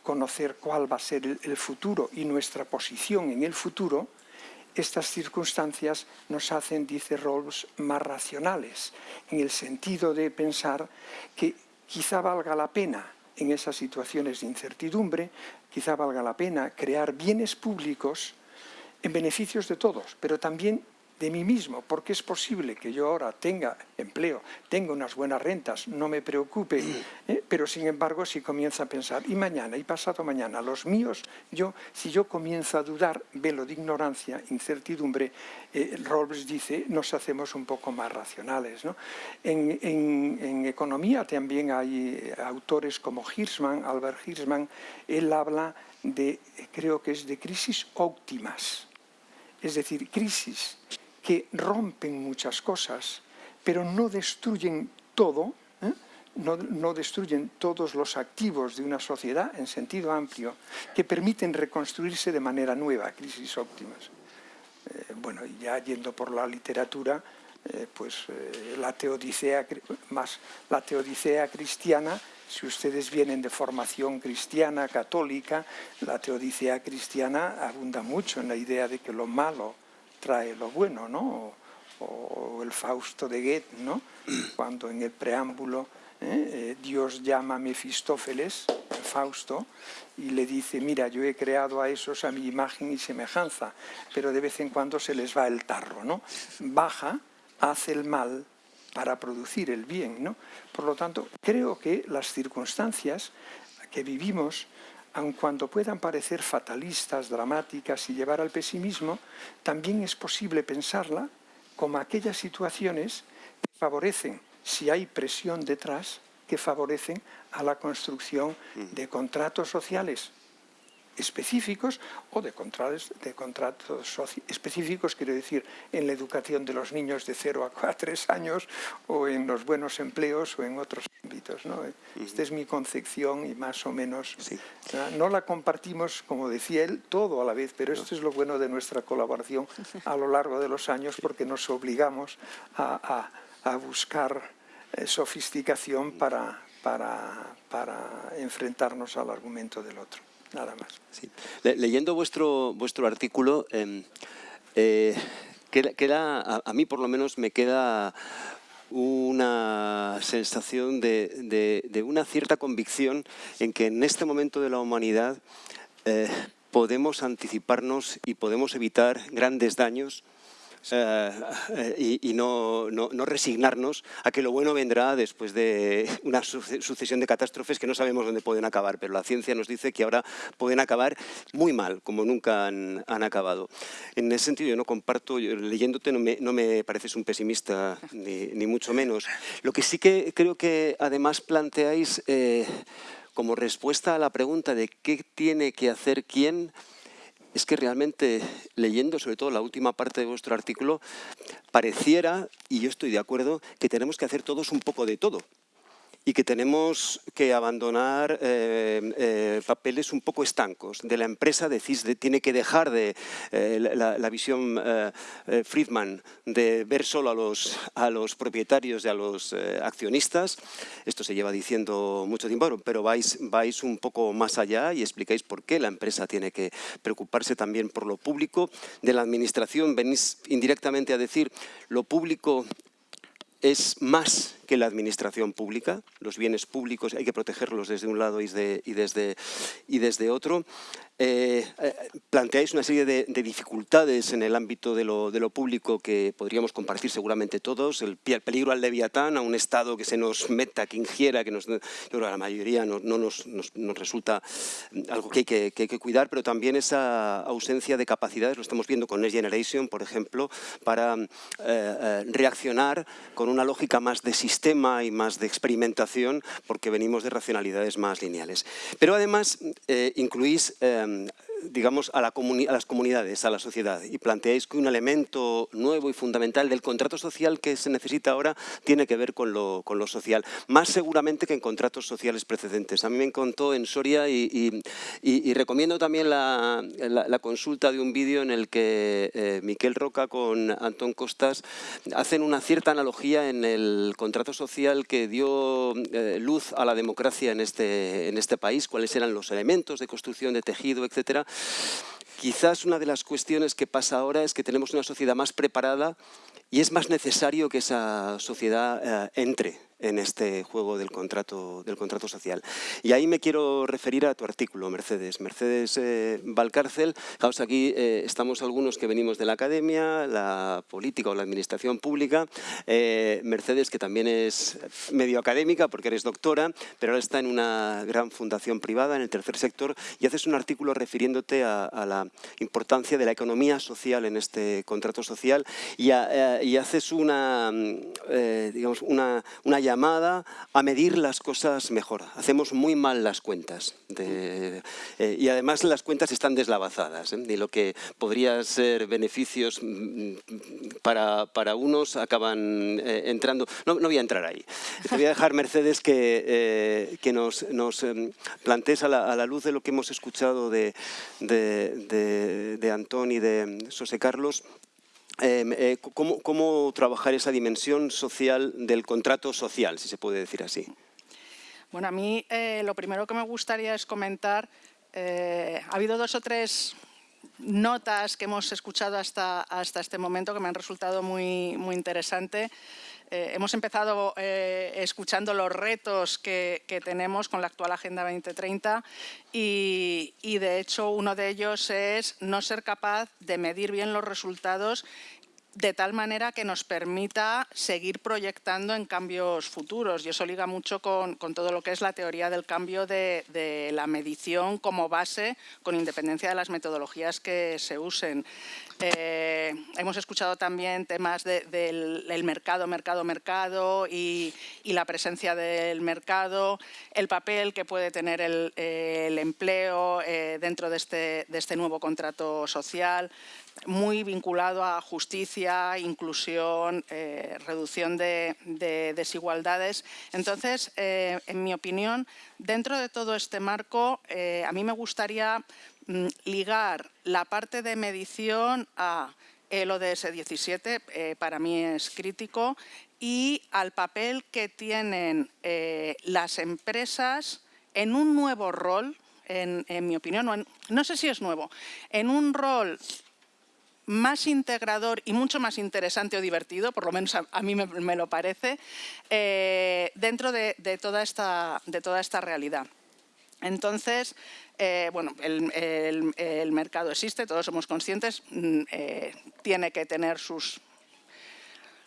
conocer cuál va a ser el futuro y nuestra posición en el futuro, estas circunstancias nos hacen, dice Rawls, más racionales, en el sentido de pensar que quizá valga la pena en esas situaciones de incertidumbre, quizá valga la pena crear bienes públicos en beneficios de todos, pero también de mí mismo, porque es posible que yo ahora tenga empleo, tenga unas buenas rentas, no me preocupe, ¿eh? pero sin embargo si comienza a pensar, y mañana, y pasado mañana, los míos, yo, si yo comienzo a dudar, velo de ignorancia, incertidumbre, eh, Rawls dice, nos hacemos un poco más racionales. En, en, economía también hay eh, autores como Hirschman, Albert Hirschman, él habla de, creo que es de crisis óptimas, es decir, crisis que rompen muchas cosas, pero no destruyen todo, ¿eh? no, destruyen todos los activos de una sociedad en sentido amplio, que permiten reconstruirse de manera nueva, crisis óptimas. Eh, bueno, ya yendo por la literatura, eh, pues la teodicea, más la teodicea cristiana, si ustedes vienen de formación cristiana, católica, la teodicea cristiana abunda mucho en la idea de que lo malo trae lo bueno, ¿no? O, el Fausto de Goethe, ¿no? Cuando en el preámbulo ¿eh? Eh, Dios llama a Mefistófeles, Fausto, y le dice, mira, yo he creado a esos a mi imagen y semejanza, pero de vez en cuando se les va el tarro, ¿no? Baja, hace el mal para producir el bien, ¿no? Por lo tanto, creo que las circunstancias que vivimos aun cuando puedan parecer fatalistas, dramáticas y llevar al pesimismo, también es posible pensarla como aquellas situaciones que favorecen, si hay presión detrás, que favorecen a la construcción de contratos sociales específicos o de contratos, de contratos específicos, quiero decir, en la educación de los niños de 0 a 3 años o en los buenos empleos o en otros ámbitos. ¿no? Esta es mi concepción y más o menos no la compartimos, como decía él, todo a la vez, pero esto es lo bueno de nuestra colaboración a lo largo de los años porque nos obligamos a, a, buscar eh, sofisticación para, para, para enfrentarnos al argumento del otro nada más. leyendo vuestro, vuestro artículo, em, eh, queda, a, mí por lo menos me queda una sensación de, una cierta convicción en que en este momento de la humanidad eh, podemos anticiparnos y podemos evitar grandes daños eh, y, no, resignarnos a que lo bueno vendrá después de una sucesión de catástrofes que no sabemos dónde pueden acabar, pero la ciencia nos dice que ahora pueden acabar muy mal, como nunca han, acabado. En ese sentido yo no comparto, leyéndote no me, no me pareces un pesimista, ni, mucho menos. Lo que sí que creo que además planteáis eh, como respuesta a la pregunta de qué tiene que hacer quién, es que realmente leyendo sobre todo la última parte de vuestro artículo, pareciera, y yo estoy de acuerdo, que tenemos que hacer todos un poco de todo y que tenemos que abandonar eh, eh, papeles un poco estancos. De la empresa decís, de, tiene que dejar de eh, la, visión Friedman de ver solo a los, propietarios y a los accionistas. Esto se lleva diciendo mucho tiempo, pero vais, vais un poco más allá y explicáis por qué la empresa tiene que preocuparse también por lo público. De la administración venís indirectamente a decir lo público es más que la administración pública, los bienes públicos hay que protegerlos desde un lado y desde, y desde otro. Eh, eh, planteáis una serie de, dificultades en el ámbito de lo, público que podríamos compartir seguramente todos, el, peligro al leviatán, a un Estado que se nos meta, que ingiera, que, nos, la mayoría no, nos, resulta algo que hay que, cuidar, pero también esa ausencia de capacidades, lo estamos viendo con Next Generation, por ejemplo, para eh, reaccionar con una lógica más de sistema y más de experimentación, porque venimos de racionalidades más lineales. Pero además incluís um, digamos, a, las comunidades, a la sociedad, y planteáis que un elemento nuevo y fundamental del contrato social que se necesita ahora tiene que ver con lo, social, más seguramente que en contratos sociales precedentes. A mí me encontró en Soria y, recomiendo también la, consulta de un vídeo en el que eh, Miquel Roca con Antón Costas hacen una cierta analogía en el contrato social que dio eh, luz a la democracia en este, en este país, cuáles eran los elementos de construcción de tejido, etcétera, Quizás una de las cuestiones que pasa ahora es que tenemos una sociedad más preparada y es más necesario que esa sociedad eh, entre en este juego del contrato, del contrato social. Y ahí me quiero referir a tu artículo, Mercedes. Mercedes eh, Valcárcel, aquí eh, estamos algunos que venimos de la academia, la política o la administración pública. Eh, Mercedes, que también es medio académica porque eres doctora, pero ahora está en una gran fundación privada en el tercer sector y haces un artículo refiriéndote a, la importancia de la economía social en este contrato social y, y haces una, digamos, una, una llamada a medir las cosas mejor. Hacemos muy mal las cuentas eh, y además las cuentas están deslavazadas ¿eh? y lo que podría ser beneficios mm, para, para unos acaban eh, entrando. No, voy a entrar ahí. Voy a dejar, Mercedes, que, que nos, nos em, plantees a la, luz de lo que hemos escuchado de, de, de, de Antón y de José Carlos, eh, cómo, trabajar esa dimensión social del contrato social, si se puede decir así. Bueno, a mí eh, lo primero que me gustaría es comentar, eh, ha habido dos o tres notas que hemos escuchado hasta, hasta este momento que me han resultado muy, muy interesantes. hemos empezado escuchando los retos que, tenemos con la actual Agenda 2030 y, y, de hecho uno de ellos es no ser capaz de medir bien los resultados de tal manera que nos permita seguir proyectando en cambios futuros. Y eso liga mucho con, todo lo que es la teoría del cambio de, la medición como base, con independencia de las metodologías que se usen. Eh, hemos escuchado también temas del mercado, mercado, mercado y, la presencia del mercado, el papel que puede tener el, empleo eh, dentro de este, de este nuevo contrato social, muy vinculado a justicia, inclusión, eh, reducción de, desigualdades. Entonces, eh, en mi opinión, dentro de todo este marco, eh, a mí me gustaría mm, ligar la parte de medición a el ODS 17, para mí es crítico, y al papel que tienen las empresas en un nuevo rol, en, mi opinión, no sé si es nuevo, en un rol más integrador y mucho más interesante o divertido, por lo menos a, mí me, lo parece, eh, dentro de, toda esta, de toda esta realidad. Entonces, eh, bueno, el, mercado existe, todos somos conscientes, mm, eh, tiene que tener sus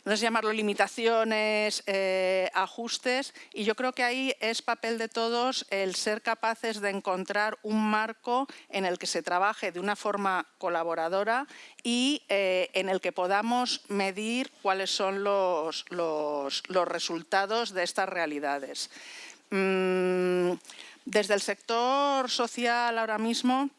no sé llamarlo limitaciones, eh, ajustes, y yo creo que ahí es papel de todos el ser capaces de encontrar un marco en el que se trabaje de una forma colaboradora y eh, en el que podamos medir cuáles son los, los, resultados de estas realidades. Mm, desde el sector social ahora mismo,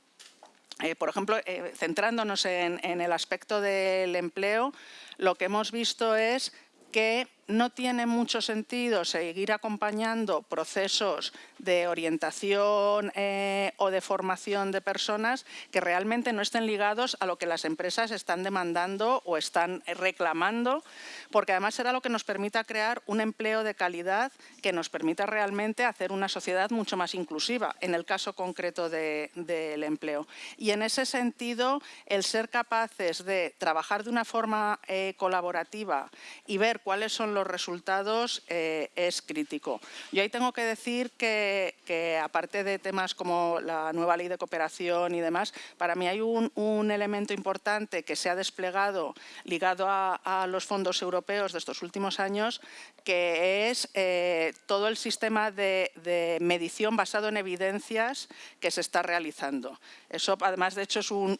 eh, por ejemplo, centrándonos en, en, el aspecto del empleo, lo que hemos visto es que no tiene mucho sentido seguir acompañando procesos de orientación eh, o de formación de personas que realmente no estén ligados a lo que las empresas están demandando o están reclamando, porque además será lo que nos permita crear un empleo de calidad que nos permita realmente hacer una sociedad mucho más inclusiva, en el caso concreto del empleo. Y en ese sentido, el ser capaces de trabajar de una forma eh, colaborativa y ver cuáles son los resultados eh, es crítico. Yo ahí tengo que decir que, aparte de temas como la nueva ley de cooperación y demás, para mí hay un, elemento importante que se ha desplegado ligado a, los fondos europeos de estos últimos años, que es eh, todo el sistema de, medición basado en evidencias que se está realizando. Eso, además, de hecho, es un,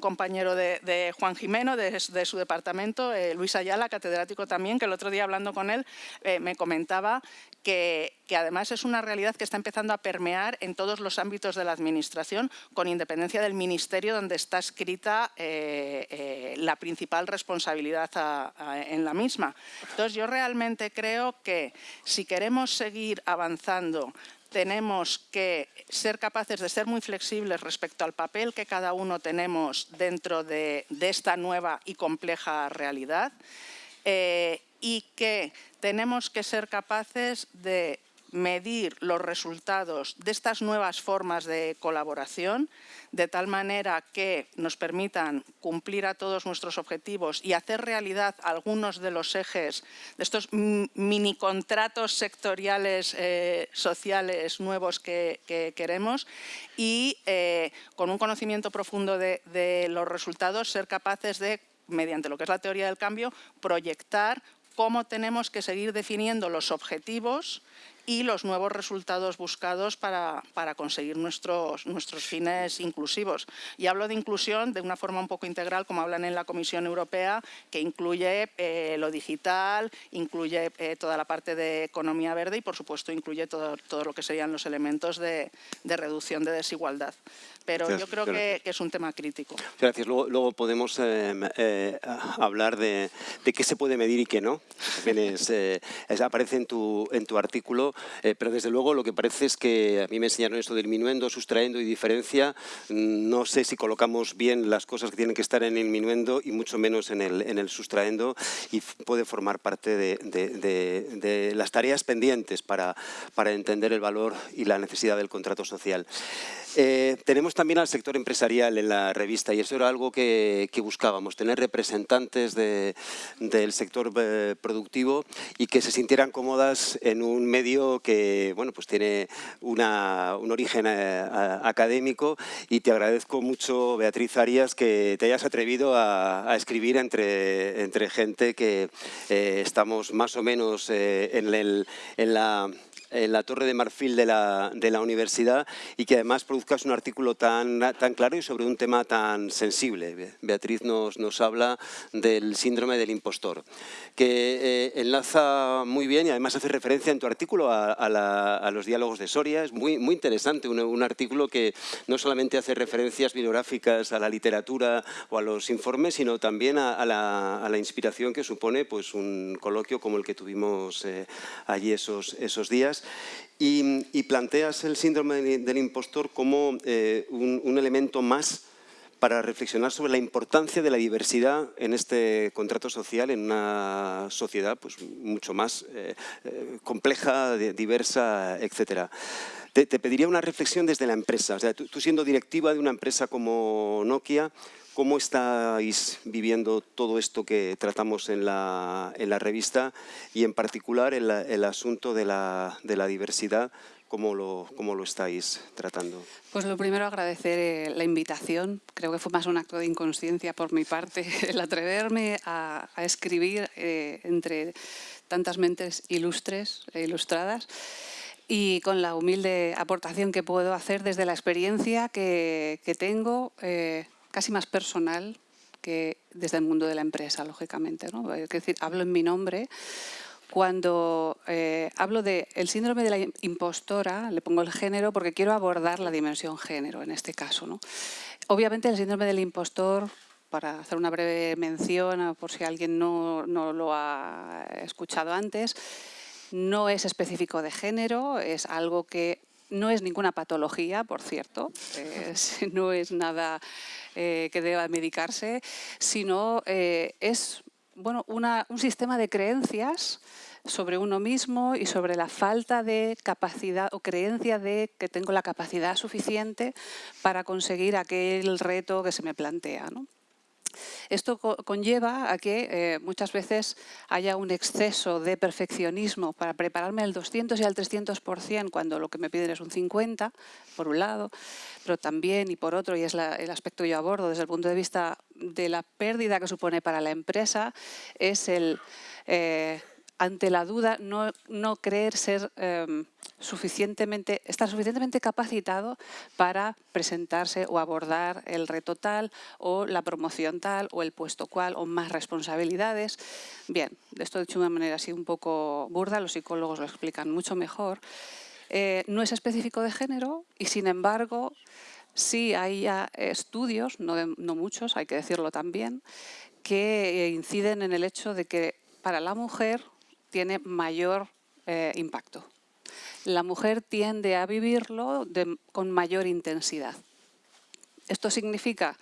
compañero de, Juan Jimeno, de, su departamento, eh, Luis Ayala, catedrático también, que el otro día hablando con él eh, me comentaba que, además es una realidad que está empezando a permear en todos los ámbitos de la Administración, con independencia del Ministerio donde está escrita eh, la principal responsabilidad en la misma. Entonces, yo realmente creo que si queremos seguir avanzando tenemos que ser capaces de ser muy flexibles respecto al papel que cada uno tenemos dentro de, esta nueva y compleja realidad y que tenemos que ser capaces de medir los resultados de estas nuevas formas de colaboración, de tal manera que nos permitan cumplir a todos nuestros objetivos y hacer realidad algunos de los ejes de estos mini contratos sectoriales eh, sociales nuevos que, queremos y eh, con un conocimiento profundo de, de los resultados ser capaces de mediante lo que es la teoría del cambio, proyectar cómo tenemos que seguir definiendo los objetivos y los nuevos resultados buscados para, conseguir nuestros, nuestros fines inclusivos. Y hablo de inclusión de una forma un poco integral, como hablan en la Comisión Europea, que incluye eh, lo digital, incluye eh, toda la parte de economía verde y, por supuesto, incluye todo, todo lo que serían los elementos de, de reducción de desigualdad pero yo creo que, es un tema crítico. Gracias. Luego, podemos eh, hablar de, qué se puede medir y qué no. Aparece en tu, en tu artículo, pero desde luego lo que parece es que a mí me enseñaron esto del minuendo, sustrayendo y diferencia. No sé si colocamos bien las cosas que tienen que estar en el minuendo y mucho menos en el, en el sustrayendo y puede formar parte de, de las tareas pendientes para, para entender el valor y la necesidad del contrato social. Eh, tenemos también al sector empresarial en la revista y eso era algo que, buscábamos, tener representantes del sector eh, productivo y que se sintieran cómodas en un medio que bueno, pues tiene un origen eh, académico y te agradezco mucho, Beatriz Arias, que te hayas atrevido a, escribir entre, entre gente que estamos más o menos en, el, en la la torre de marfil de la, de la, universidad y que además produzcas un artículo tan, tan claro y sobre un tema tan sensible. Beatriz nos, nos habla del síndrome del impostor, que eh, enlaza muy bien y además hace referencia en tu artículo a, a, los diálogos de Soria. Es muy, muy interesante, un, un, artículo que no solamente hace referencias bibliográficas a la literatura o a los informes, sino también a, la, la, inspiración que supone pues, un coloquio como el que tuvimos eh, allí esos, esos días y, planteas el síndrome del impostor como eh, un, elemento más para reflexionar sobre la importancia de la diversidad en este contrato social en una sociedad pues, mucho más eh, eh, compleja, diversa, etc. Te, pediría una reflexión desde la empresa. O sea, tú siendo directiva de una empresa como Nokia, ¿Cómo estáis viviendo todo esto que tratamos en la, revista y en particular el, asunto de la, diversidad? ¿Cómo lo, ¿Cómo lo, estáis tratando? Pues lo primero agradecer eh, la invitación. Creo que fue más un acto de inconsciencia por mi parte el atreverme a, escribir eh, entre tantas mentes ilustres e ilustradas y con la humilde aportación que puedo hacer desde la experiencia que, tengo eh, casi más personal que desde el mundo de la empresa, lógicamente. ¿no? Es decir, hablo en mi nombre. Cuando eh, hablo del el síndrome de la impostora, le pongo el género porque quiero abordar la dimensión género en este caso. ¿no? Obviamente el síndrome del impostor para hacer una breve mención, por si alguien no, no, lo ha escuchado antes, no es específico de género, es algo que no es ninguna patología, por cierto, no es nada eh, que deba medicarse, sino eh, es bueno, un sistema de creencias sobre uno mismo y sobre la falta de capacidad o creencia de que tengo la capacidad suficiente para conseguir aquel reto que se me plantea. Esto conlleva a que eh, muchas veces haya un exceso de perfeccionismo para prepararme al 200 y al 300% cuando lo que me piden es un 50, por un lado, pero también y por otro, y es el aspecto que yo abordo desde el punto de vista de la pérdida que supone para la empresa, es el... Eh, ante la duda, no, creer ser em, suficientemente, estar suficientemente capacitado para presentarse o abordar el reto tal o la promoción tal o el puesto cual o más responsabilidades. Bien, esto dicho de una manera así un poco burda, los psicólogos lo explican mucho mejor. Eh, no es específico de género y sin embargo sí hay estudios, no muchos, hay que decirlo también, que inciden en el hecho de que para la mujer tiene mayor eh, impacto. La mujer tiende a vivirlo con mayor intensidad. Esto significa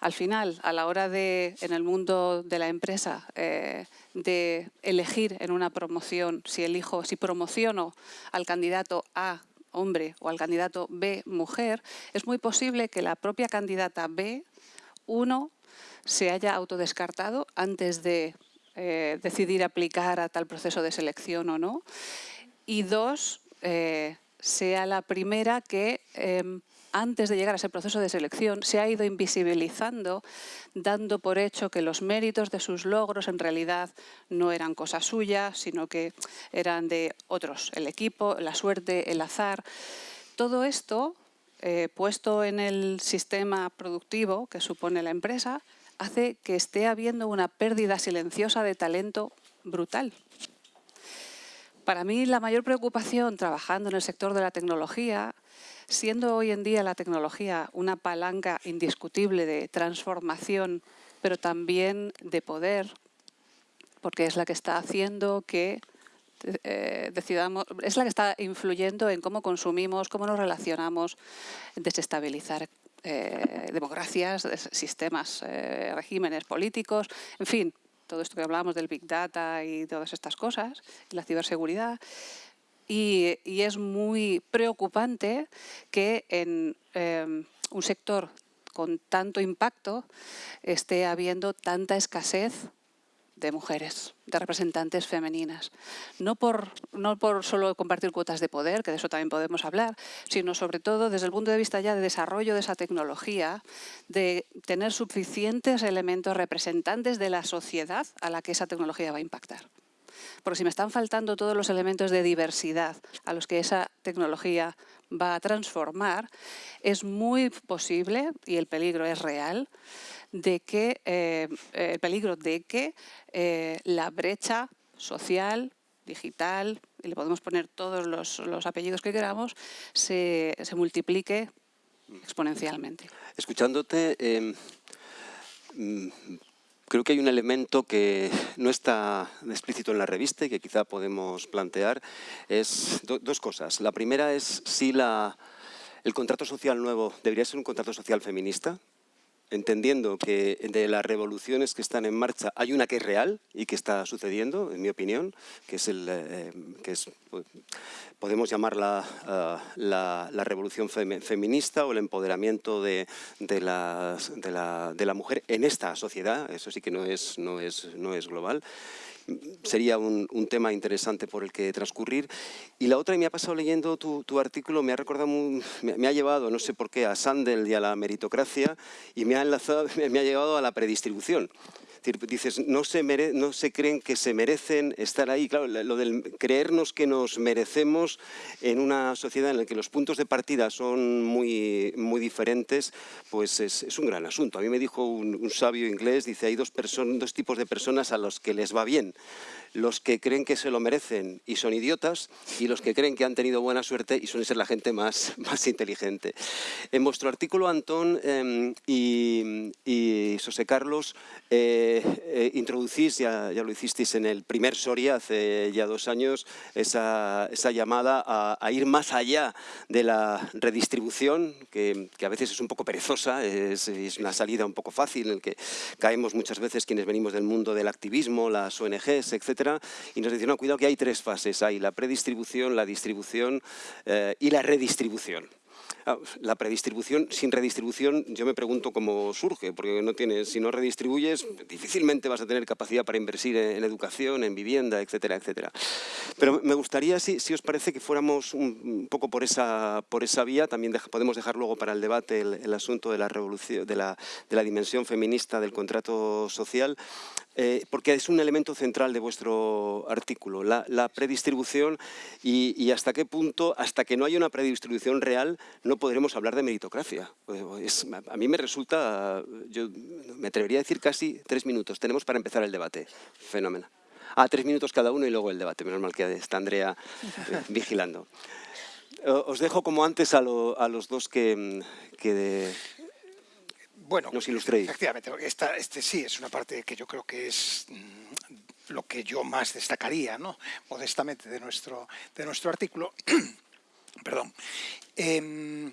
al final, a la hora de, en el mundo de la empresa, eh, de elegir en una promoción, si elijo, si promociono al candidato A hombre o al candidato B mujer, es muy posible que la propia candidata B, uno, se haya autodescartado antes de eh, decidir aplicar a tal proceso de selección o no, y dos, eh, sea la primera que em, antes de llegar a ese proceso de selección, se ha ido invisibilizando, dando por hecho que los méritos de sus logros en realidad no eran cosa suya, sino que eran de otros, el equipo, la suerte, el azar. Todo esto, eh, puesto en el sistema productivo que supone la empresa, hace que esté habiendo una pérdida silenciosa de talento brutal. Para mí la mayor preocupación trabajando en el sector de la tecnología Siendo hoy en día la tecnología una palanca indiscutible de transformación, pero también de poder, porque es la que está haciendo que eh, es la que está influyendo en cómo consumimos, cómo nos relacionamos, desestabilizar eh, democracias, sistemas, eh, regímenes políticos, en fin, todo esto que hablábamos del Big Data y todas estas cosas, la ciberseguridad, y, es muy preocupante que en em, un sector con tanto impacto esté habiendo tanta escasez de mujeres, de representantes femeninas. No por, no por solo compartir cuotas de poder, que de eso también podemos hablar, sino sobre todo desde el punto de vista ya de desarrollo de esa tecnología, de tener suficientes elementos representantes de la sociedad a la que esa tecnología va a impactar. Porque si me están faltando todos los elementos de diversidad a los que esa tecnología va a transformar, es muy posible, y el peligro es real, de que, eh, el peligro de que eh, la brecha social, digital, y le podemos poner todos los, apellidos que queramos, se, multiplique exponencialmente. Escuchándote, em, Creo que hay un elemento que no está explícito en la revista y que quizá podemos plantear. Es dos cosas. La primera es si la, el contrato social nuevo debería ser un contrato social feminista, entendiendo que de las revoluciones que están en marcha hay una que es real y que está sucediendo, en mi opinión, que es, el, eh, que es pues, podemos llamarla uh, la, revolución feminista o el empoderamiento de, de, la, de, la, mujer en esta sociedad, eso sí que no es, no es, no es global sería un, un, tema interesante por el que transcurrir. Y la otra, y me ha pasado leyendo tu, tu artículo, me ha recordado, me, me, ha llevado, no sé por qué, a Sandel y a la meritocracia, y me ha, enlazado, me ha llevado a la predistribución dices, no se, no se creen que se merecen estar ahí. Claro, lo del creernos que nos merecemos en una sociedad en la que los puntos de partida son muy, muy diferentes, pues es, un gran asunto. A mí me dijo un, un sabio inglés, dice, hay dos, dos tipos de personas a los que les va bien los que creen que se lo merecen y son idiotas y los que creen que han tenido buena suerte y suelen ser la gente más, más inteligente. En vuestro artículo, Antón em, y, y, José Carlos, eh, eh, introducís, ya, ya, lo hicisteis en el primer Soria hace ya dos años, esa, esa llamada a, ir más allá de la redistribución, que, que a veces es un poco perezosa, es, es, una salida un poco fácil en el que caemos muchas veces quienes venimos del mundo del activismo, las ONGs, y nos dicen, no, cuidado que hay tres fases, hay la predistribución, la distribución eh, y la redistribución. Ah, la predistribución sin redistribución, yo me pregunto cómo surge, porque no tienes, si no redistribuyes, difícilmente vas a tener capacidad para invertir en, educación, en vivienda, etcétera, etcétera. Pero me gustaría, si, si os parece, que fuéramos un, poco por esa, por esa vía, también podemos dejar luego para el debate el, asunto de la, revolución, de la, de la dimensión feminista del contrato social, eh, porque es un elemento central de vuestro artículo, la, predistribución y, hasta qué punto, hasta que no haya una predistribución real, no podremos hablar de meritocracia. Pues, a mí me resulta, yo me atrevería a decir casi tres minutos, tenemos para empezar el debate. Fenómeno. Ah, tres minutos cada uno y luego el debate, menos mal que está Andrea eh, vigilando. Os dejo como antes a, los dos que, que bueno, nos ilustréis. Efectivamente, esta, este sí es una parte que yo creo que es mm, lo que yo más destacaría, ¿no? modestamente, de nuestro, de nuestro artículo. Perdón. Eh,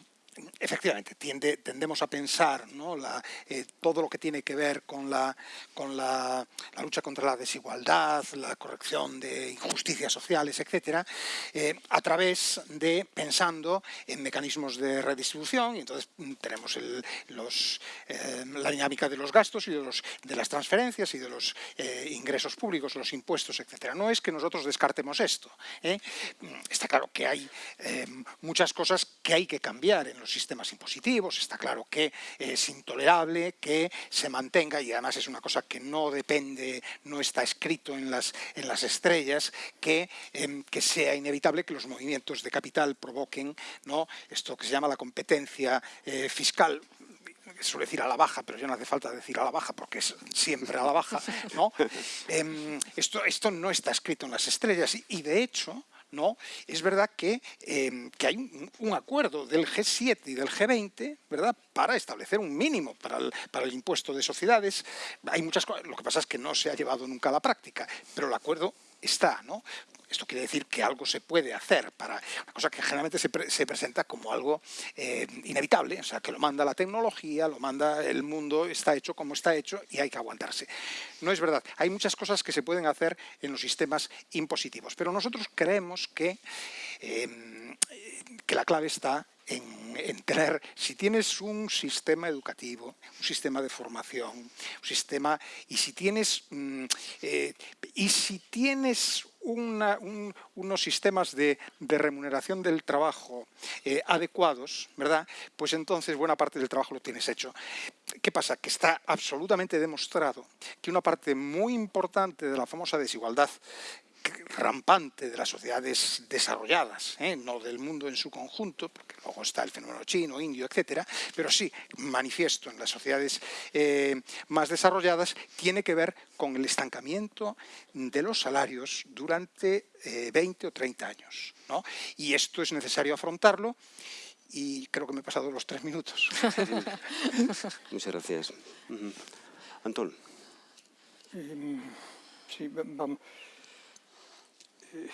efectivamente, tendemos a pensar eh, todo lo que tiene que ver con, la, con la, lucha contra la desigualdad, la corrección de injusticias sociales, etcétera, eh, a través de pensando en mecanismos de redistribución, y entonces mm, tenemos los, eh, la dinámica de los gastos y de, los, de las transferencias y de los ingresos públicos, los impuestos, etcétera. No es que nosotros descartemos esto. Mm, está claro que hay muchas cosas que hay que cambiar en los sistemas impositivos, está claro que es intolerable que se mantenga, y además es una cosa que no depende, no está escrito en las, en las estrellas, que, em, que sea inevitable que los movimientos de capital provoquen ¿no? esto que se llama la competencia eh, fiscal, suele decir a la baja, pero ya no hace falta decir a la baja porque es siempre a la baja, ¿no? Em, esto, esto no está escrito en las estrellas y de hecho ¿no? Es verdad que, em, hay un, acuerdo del G7 y del G20 ¿verdad? para establecer un mínimo para el, para el impuesto de sociedades. Hay muchas cosas, lo que pasa es que no se ha llevado nunca a la práctica, pero el acuerdo está, ¿no? Esto quiere decir que algo se puede hacer para una cosa que generalmente se, se presenta como algo eh, inevitable, o sea, que lo manda la tecnología, lo manda el mundo, está hecho como está hecho y hay que aguantarse. No es verdad. Hay muchas cosas que se pueden hacer en los sistemas impositivos, pero nosotros creemos que, em, que la clave está en, tener, si tienes un sistema educativo, un sistema de formación, un sistema, y si tienes, mm, eh, y si tienes unos sistemas de, remuneración del trabajo eh, adecuados, ¿verdad? Pues entonces buena parte del trabajo lo tienes hecho. ¿Qué pasa? Que está absolutamente demostrado que una parte muy importante de la famosa desigualdad rampante de las sociedades desarrolladas, ¿eh? no del mundo en su conjunto, porque luego está el fenómeno chino, indio, etcétera, pero sí manifiesto en las sociedades eh, más desarrolladas, tiene que ver con el estancamiento de los salarios durante 20 eh, o 30 años. Y esto es necesario afrontarlo y creo que me he pasado los tres minutos. Muchas gracias. Antón. sí, vamos. Eh,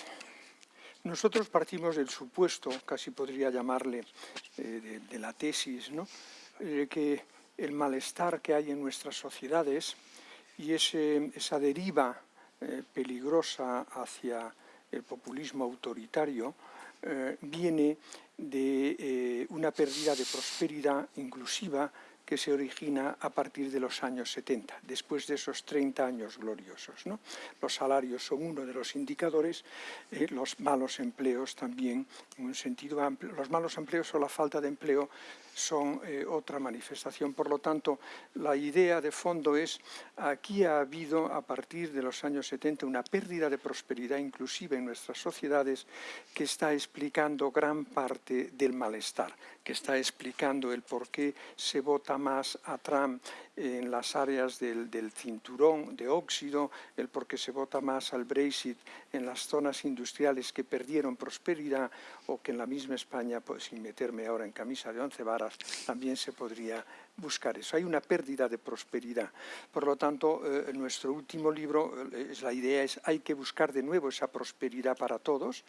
nosotros partimos del supuesto, casi podría llamarle, eh, de, la tesis, ¿no? de que el malestar que hay en nuestras sociedades y esa deriva eh, peligrosa hacia el populismo autoritario viene de una pérdida de prosperidad inclusiva que se origina a partir de los años 70, después de esos 30 años gloriosos. ¿no? Los salarios son uno de los indicadores, eh, los malos empleos también, en un sentido amplio. Los malos empleos o la falta de empleo son eh, otra manifestación. Por lo tanto, la idea de fondo es, aquí ha habido a partir de los años 70 una pérdida de prosperidad inclusive en nuestras sociedades que está explicando gran parte del malestar, que está explicando el por qué se vota más a Trump en las áreas del, cinturón de óxido, el por qué se vota más al Brexit en las zonas industriales que perdieron prosperidad o que en la misma España, pues, sin meterme ahora en camisa de once varas, también se podría buscar eso. Hay una pérdida de prosperidad. Por lo tanto, eh, nuestro último libro, eh, la idea es hay que buscar de nuevo esa prosperidad para todos,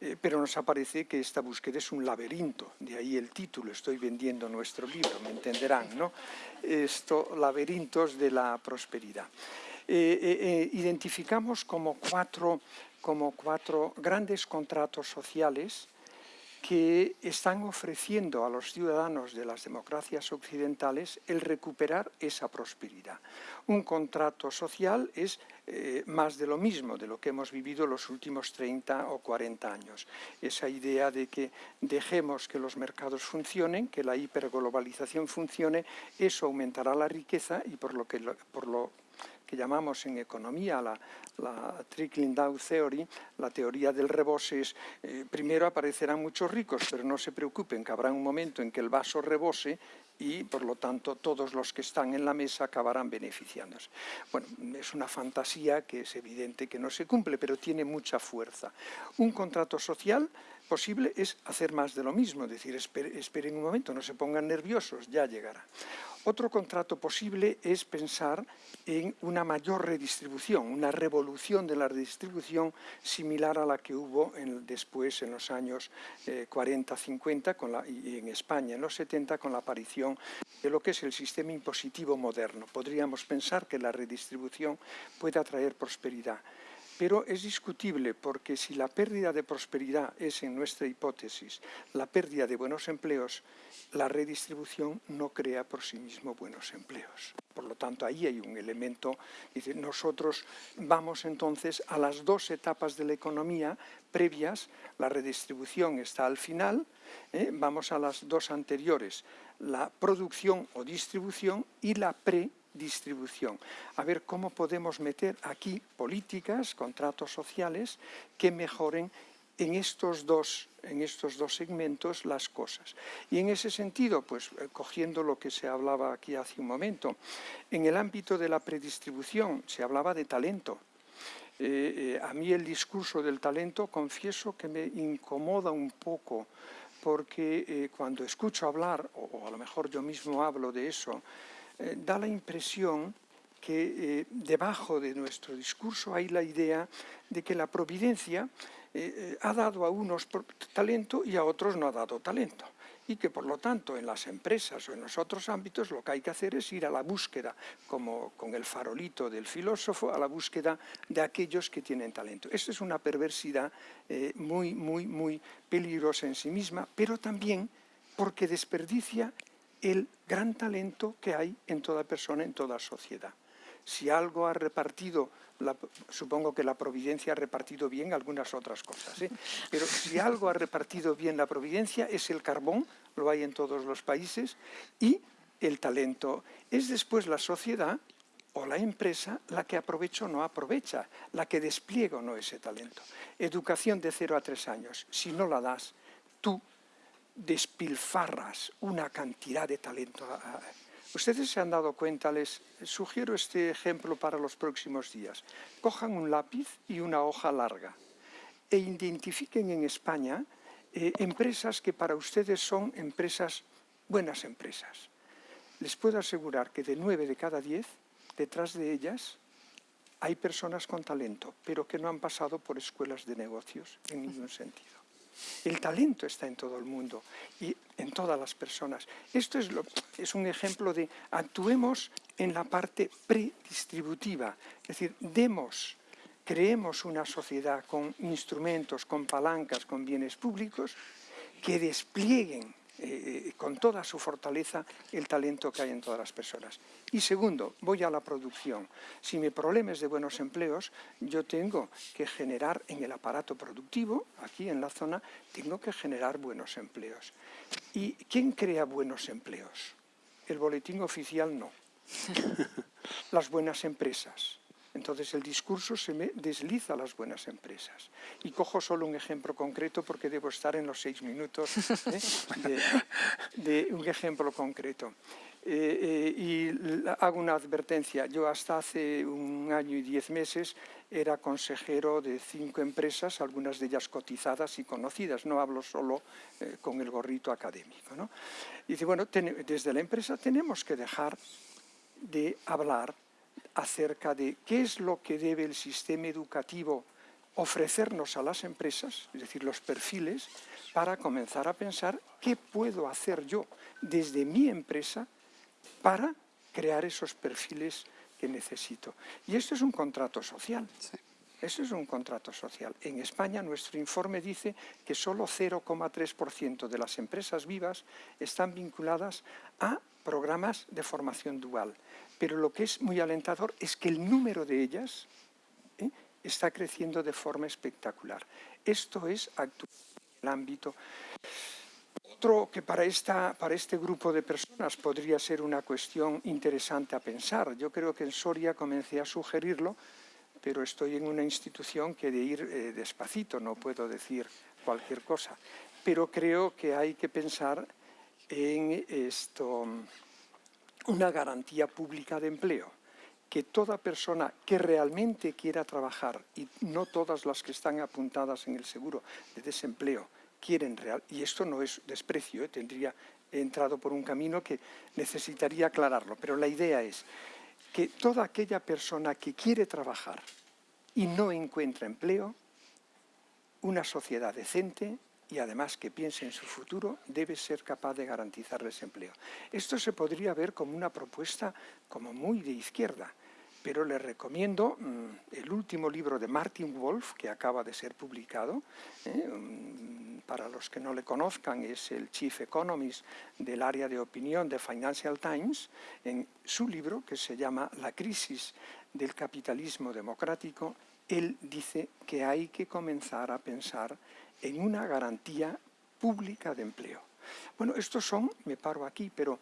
eh, pero nos aparece que esta búsqueda es un laberinto. De ahí el título, estoy vendiendo nuestro libro, me entenderán, ¿no? Esto, laberintos de la prosperidad. identificamos como cuatro, como cuatro grandes contratos sociales que están ofreciendo a los ciudadanos de las democracias occidentales el recuperar esa prosperidad. Un contrato social es eh, más de lo mismo, de lo que hemos vivido los últimos 30 o 40 años. Esa idea de que dejemos que los mercados funcionen, que la hiperglobalización funcione, eso aumentará la riqueza y por lo que, por lo que llamamos en economía la, trickling down theory, la teoría del rebose es, eh, primero aparecerán muchos ricos, pero no se preocupen que habrá un momento en que el vaso rebose y por lo tanto todos los que están en la mesa acabarán beneficiándose. Bueno, es una fantasía que es evidente que no se cumple, pero tiene mucha fuerza. Un contrato social posible es hacer más de lo mismo, es decir, esperen un momento, no se pongan nerviosos, ya llegará. Otro contrato posible es pensar en una mayor redistribución, una revolución de la redistribución similar a la que hubo después en los años 40-50 eh, y en España en los 70 con la aparición de lo que es el sistema impositivo moderno. Podríamos pensar que la redistribución puede atraer prosperidad. Pero es discutible porque si la pérdida de prosperidad es, en nuestra hipótesis, la pérdida de buenos empleos, la redistribución no crea por sí mismo buenos empleos. Por lo tanto, ahí hay un elemento, dice, nosotros vamos entonces a las dos etapas de la economía previas, la redistribución está al final, ¿eh? vamos a las dos anteriores, la producción o distribución y la pre distribución. A ver cómo podemos meter aquí políticas, contratos sociales que mejoren en estos dos, en estos dos segmentos las cosas. Y en ese sentido, pues eh, cogiendo lo que se hablaba aquí hace un momento, en el ámbito de la predistribución se hablaba de talento. Eh, eh, a mí el discurso del talento, confieso que me incomoda un poco, porque cuando escucho hablar, o a lo mejor yo mismo hablo de eso, eh, da la impresión que eh, debajo de nuestro discurso hay la idea de que la providencia eh, ha dado a unos talento y a otros no ha dado talento y que por lo tanto en las empresas o en los otros ámbitos lo que hay que hacer es ir a la búsqueda, como con el farolito del filósofo, a la búsqueda de aquellos que tienen talento. Esta es una perversidad muy, muy, muy peligrosa en sí misma, pero también porque desperdicia el gran talento que hay en toda persona, en toda sociedad. Si algo ha repartido, supongo que la providencia ha repartido bien algunas otras cosas, ¿eh? pero si algo ha repartido bien la providencia es el carbón, lo hay en todos los países, y el talento. Es después la sociedad o la empresa la que aprovecha o no aprovecha, la que despliega o no ese talento. Educación de 0 a 3 años, si no la das, tú despilfarras una cantidad de talento. Ustedes se han dado cuenta, les sugiero este ejemplo para los próximos días. Cojan un lápiz y una hoja larga e identifiquen en España eh, empresas que para ustedes son empresas, buenas empresas. Les puedo asegurar que de nueve de cada diez, detrás de ellas, hay personas con talento, pero que no han pasado por escuelas de negocios en ningún sentido. El talento está en todo el mundo y en todas las personas. Esto es, un ejemplo de actuemos en la parte predistributiva, es decir, demos, creemos una sociedad con instrumentos, con palancas, con bienes públicos que desplieguen eh, con toda su fortaleza el talento que hay en todas las personas. Y segundo, voy a la producción. Si mi problema es de buenos empleos, yo tengo que generar en el aparato productivo, aquí en la zona, tengo que generar buenos empleos. ¿Y quién crea buenos empleos? El boletín oficial no. Las buenas empresas. Entonces el discurso se me desliza a las buenas empresas. Y cojo solo un ejemplo concreto porque debo estar en los seis minutos ¿eh? de, un ejemplo concreto. Eh, eh, y hago una advertencia. Yo hasta hace un año y diez meses era consejero de cinco empresas, algunas de ellas cotizadas y conocidas. No hablo solo con el gorrito académico. ¿no? Y dice, bueno, desde la empresa tenemos que dejar de hablar acerca de qué es lo que debe el sistema educativo ofrecernos a las empresas, es decir, los perfiles, para comenzar a pensar qué puedo hacer yo desde mi empresa para crear esos perfiles que necesito. Y esto es un contrato social. Eso es un contrato social. En España nuestro informe dice que solo 0,3% de las empresas vivas están vinculadas a programas de formación dual. Pero lo que es muy alentador es que el número de ellas ¿eh? está creciendo de forma espectacular. Esto es el ámbito. Otro que para, esta, para este grupo de personas podría ser una cuestión interesante a pensar. Yo creo que en Soria comencé a sugerirlo, pero estoy en una institución que de ir eh, despacito, no puedo decir cualquier cosa. Pero creo que hay que pensar en esto, una garantía pública de empleo, que toda persona que realmente quiera trabajar, y no todas las que están apuntadas en el seguro de desempleo, quieren real, y esto no es desprecio, ¿eh? tendría entrado por un camino que necesitaría aclararlo, pero la idea es que toda aquella persona que quiere trabajar y no encuentra empleo, una sociedad decente y además que piense en su futuro, debe ser capaz de garantizarles empleo. Esto se podría ver como una propuesta como muy de izquierda, pero le recomiendo mm, el último libro de Martin Wolf, que acaba de ser publicado. ¿eh? Mm, para los que no le conozcan, es el Chief Economist del área de opinión de Financial Times. En su libro, que se llama La crisis del capitalismo democrático, él dice que hay que comenzar a pensar en una garantía pública de empleo. Bueno, estos son, me paro aquí, pero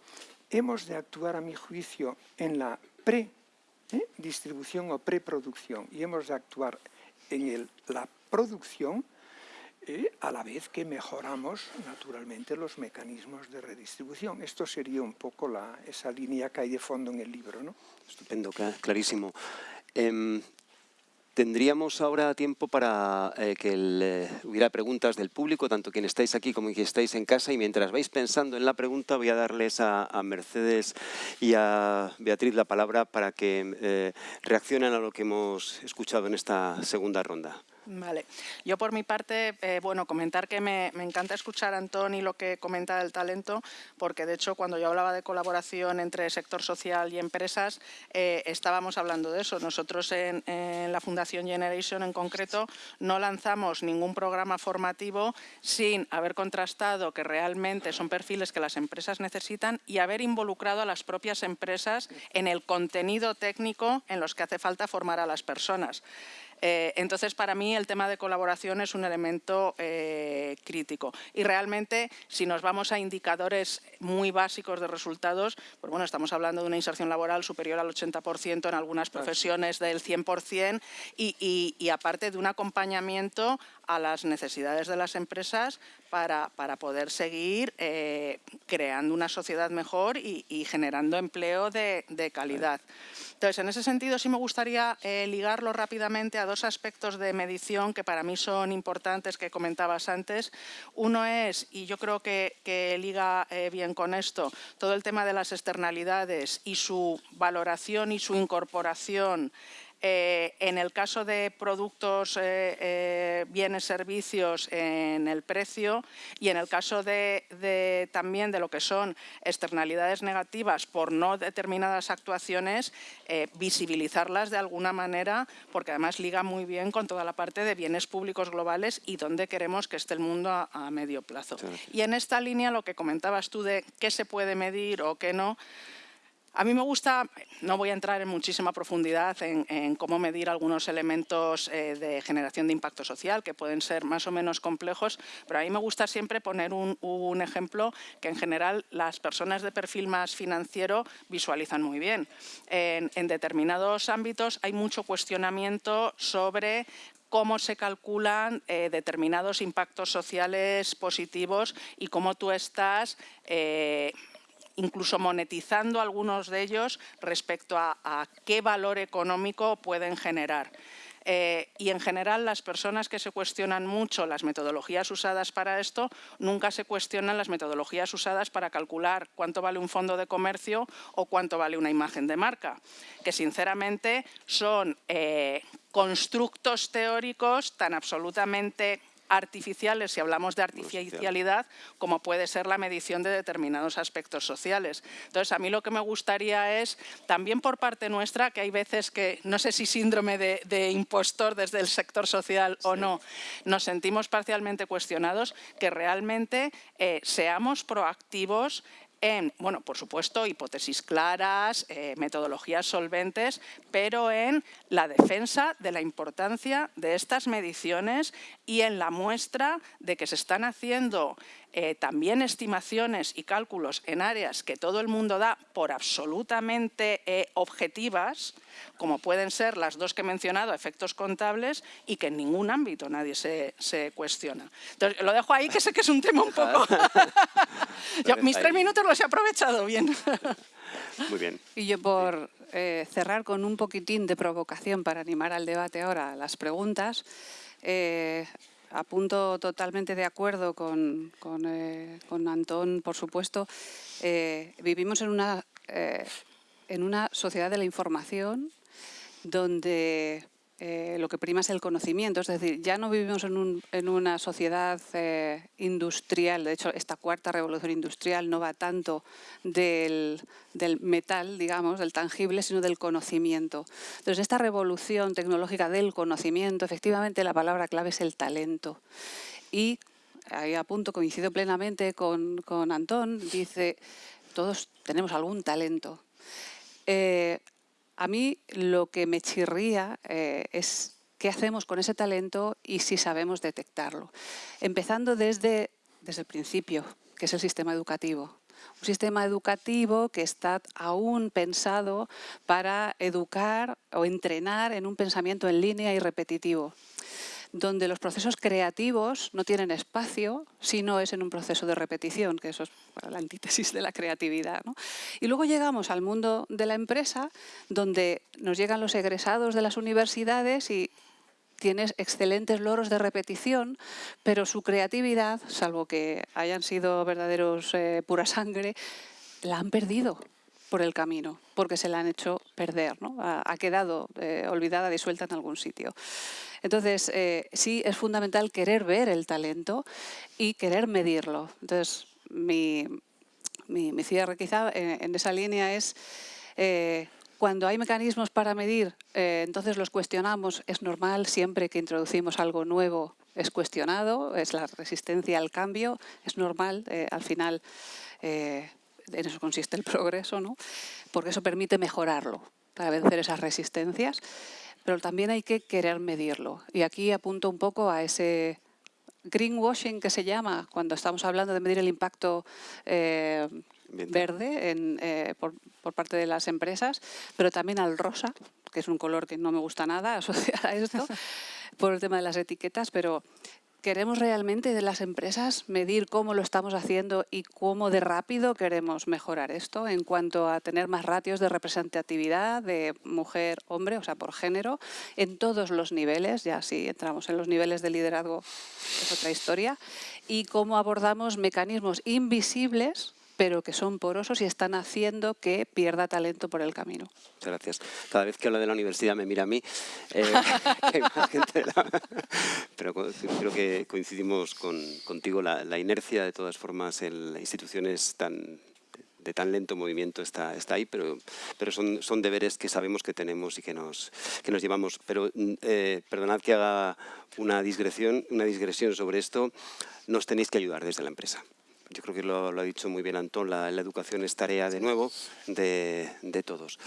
hemos de actuar a mi juicio en la pre-distribución ¿eh? o preproducción y hemos de actuar en la producción eh, a la vez que mejoramos naturalmente los mecanismos de redistribución. Esto sería un poco la, esa línea que hay de fondo en el libro. ¿no? Estupendo, clarísimo. Em, Tendríamos ahora tiempo para eh, que eh, hubiera preguntas del público, tanto quien estáis aquí como quien estáis en casa. Y mientras vais pensando en la pregunta, voy a darles a, Mercedes y a Beatriz la palabra para que eh, reaccionen a lo que hemos escuchado en esta segunda ronda. Vale. Yo por mi parte, eh, bueno, comentar que me, encanta escuchar a Antoni lo que comenta del talento, porque de hecho cuando yo hablaba de colaboración entre sector social y empresas, eh, estábamos hablando de eso. Nosotros en, la Fundación Generation en concreto no lanzamos ningún programa formativo sin haber contrastado que realmente son perfiles que las empresas necesitan y haber involucrado a las propias empresas en el contenido técnico en los que hace falta formar a las personas. Eh, entonces, para mí el tema de colaboración es un elemento eh, crítico. Y realmente, si nos vamos a indicadores muy básicos de resultados, pues bueno, estamos hablando de una inserción laboral superior al 80% en algunas profesiones del 100% y, y aparte de un acompañamiento a las necesidades de las empresas para, poder seguir eh, creando una sociedad mejor y, generando empleo de, calidad. Entonces, en ese sentido sí me gustaría eh, ligarlo rápidamente a dos aspectos de medición que para mí son importantes que comentabas antes. Uno es, y yo creo que, liga eh, bien con esto, todo el tema de las externalidades y su valoración y su incorporación eh, en el caso de productos, eh, eh, bienes, servicios, en el precio y en el caso de, también de lo que son externalidades negativas por no determinadas actuaciones, visibilizarlas de alguna manera porque además liga muy bien con toda la parte de bienes públicos globales y dónde queremos que esté el mundo a, medio plazo. Y en esta línea lo que comentabas tú de qué se puede medir o qué no, a mí me gusta, no voy a entrar en muchísima profundidad en, cómo medir algunos elementos eh, de generación de impacto social que pueden ser más o menos complejos, pero a mí me gusta siempre poner un, ejemplo que en general las personas de perfil más financiero visualizan muy bien. En, determinados ámbitos hay mucho cuestionamiento sobre cómo se calculan eh, determinados impactos sociales positivos y cómo tú estás eh, incluso monetizando algunos de ellos respecto a, qué valor económico pueden generar. Eh, y en general las personas que se cuestionan mucho las metodologías usadas para esto, nunca se cuestionan las metodologías usadas para calcular cuánto vale un fondo de comercio o cuánto vale una imagen de marca, que sinceramente son eh, constructos teóricos tan absolutamente artificiales, si hablamos de artificialidad, como puede ser la medición de determinados aspectos sociales. Entonces, a mí lo que me gustaría es, también por parte nuestra, que hay veces que, no sé si síndrome de, impostor desde el sector social o no, nos sentimos parcialmente cuestionados, que realmente eh, seamos proactivos en, bueno, por supuesto, hipótesis claras, eh, metodologías solventes, pero en la defensa de la importancia de estas mediciones y en la muestra de que se están haciendo eh, también estimaciones y cálculos en áreas que todo el mundo da por absolutamente eh, objetivas, como pueden ser las dos que he mencionado, efectos contables, y que en ningún ámbito nadie se, cuestiona. Entonces, lo dejo ahí, que sé que es un tema un poco... mis tres minutos los he aprovechado bien. Muy bien. Y yo por eh, cerrar con un poquitín de provocación para animar al debate ahora, las preguntas, apunto totalmente de acuerdo con, con, eh, Antón, por supuesto. Eh, vivimos en una, eh, en una sociedad de la información donde eh, lo que prima es el conocimiento, es decir, ya no vivimos en, una sociedad eh, industrial, de hecho esta cuarta revolución industrial no va tanto del, metal, digamos, del tangible, sino del conocimiento. Entonces esta revolución tecnológica del conocimiento, efectivamente la palabra clave es el talento. Y ahí a punto coincido plenamente con, con Antón, dice, todos tenemos algún talento. Eh, a mí lo que me chirría eh, es qué hacemos con ese talento y si sabemos detectarlo. Empezando desde, desde el principio, que es el sistema educativo. Un sistema educativo que está aún pensado para educar o entrenar en un pensamiento en línea y repetitivo donde los procesos creativos no tienen espacio si no es en un proceso de repetición, que eso es la antítesis de la creatividad. Y luego llegamos al mundo de la empresa, donde nos llegan los egresados de las universidades y tienes excelentes loros de repetición, pero su creatividad, salvo que hayan sido verdaderos eh, pura sangre, la han perdido por el camino, porque se la han hecho perder, ha, quedado eh, olvidada, disuelta en algún sitio. Entonces, eh, sí es fundamental querer ver el talento y querer medirlo. Entonces, mi, cierre quizá eh, en, esa línea es eh, cuando hay mecanismos para medir, entonces los cuestionamos, es normal siempre que introducimos algo nuevo es cuestionado, es la resistencia al cambio, es normal, al final en eso consiste el progreso, ¿no? Porque eso permite mejorarlo para vencer esas resistencias pero también hay que querer medirlo. Y aquí apunto un poco a ese greenwashing que se llama cuando estamos hablando de medir el impacto eh, verde eh, por, por, parte de las empresas, pero también al rosa, que es un color que no me gusta nada asociar a esto, por el tema de las etiquetas, pero ¿Queremos realmente de las empresas medir cómo lo estamos haciendo y cómo de rápido queremos mejorar esto en cuanto a tener más ratios de representatividad de mujer-hombre, o sea, por género, en todos los niveles, ya si entramos en los niveles de liderazgo es otra historia, y cómo abordamos mecanismos invisibles pero que son porosos y están haciendo que pierda talento por el camino. Muchas gracias. Cada vez que habla de la universidad me mira a mí. Eh, pero creo que coincidimos con, contigo. La, inercia, de todas formas, en instituciones tan de tan lento movimiento está, está ahí, pero, pero son, son deberes que sabemos que tenemos y que nos, que nos llevamos. Pero eh, perdonad que haga una digresión, una digresión sobre esto, nos tenéis que ayudar desde la empresa yo creo que lo, ha dicho muy bien Antón, la, educación es tarea de nuevo de, todos.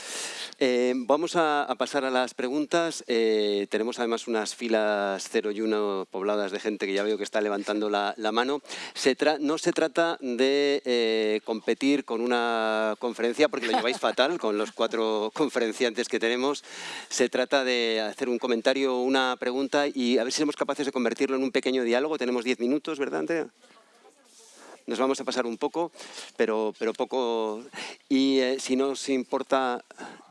Eh, vamos a, pasar a las preguntas. Eh, tenemos además unas filas 0 y 1 pobladas de gente que ya veo que está levantando la, mano. no se trata de eh, competir con una conferencia, porque lo lleváis fatal con los cuatro conferenciantes que tenemos. Se trata de hacer un comentario, una pregunta y a ver si somos capaces de convertirlo en un pequeño diálogo. Tenemos 10 minutos, ¿verdad, Andrea? Nos vamos a pasar un poco, pero, pero poco. Y eh, si no os importa,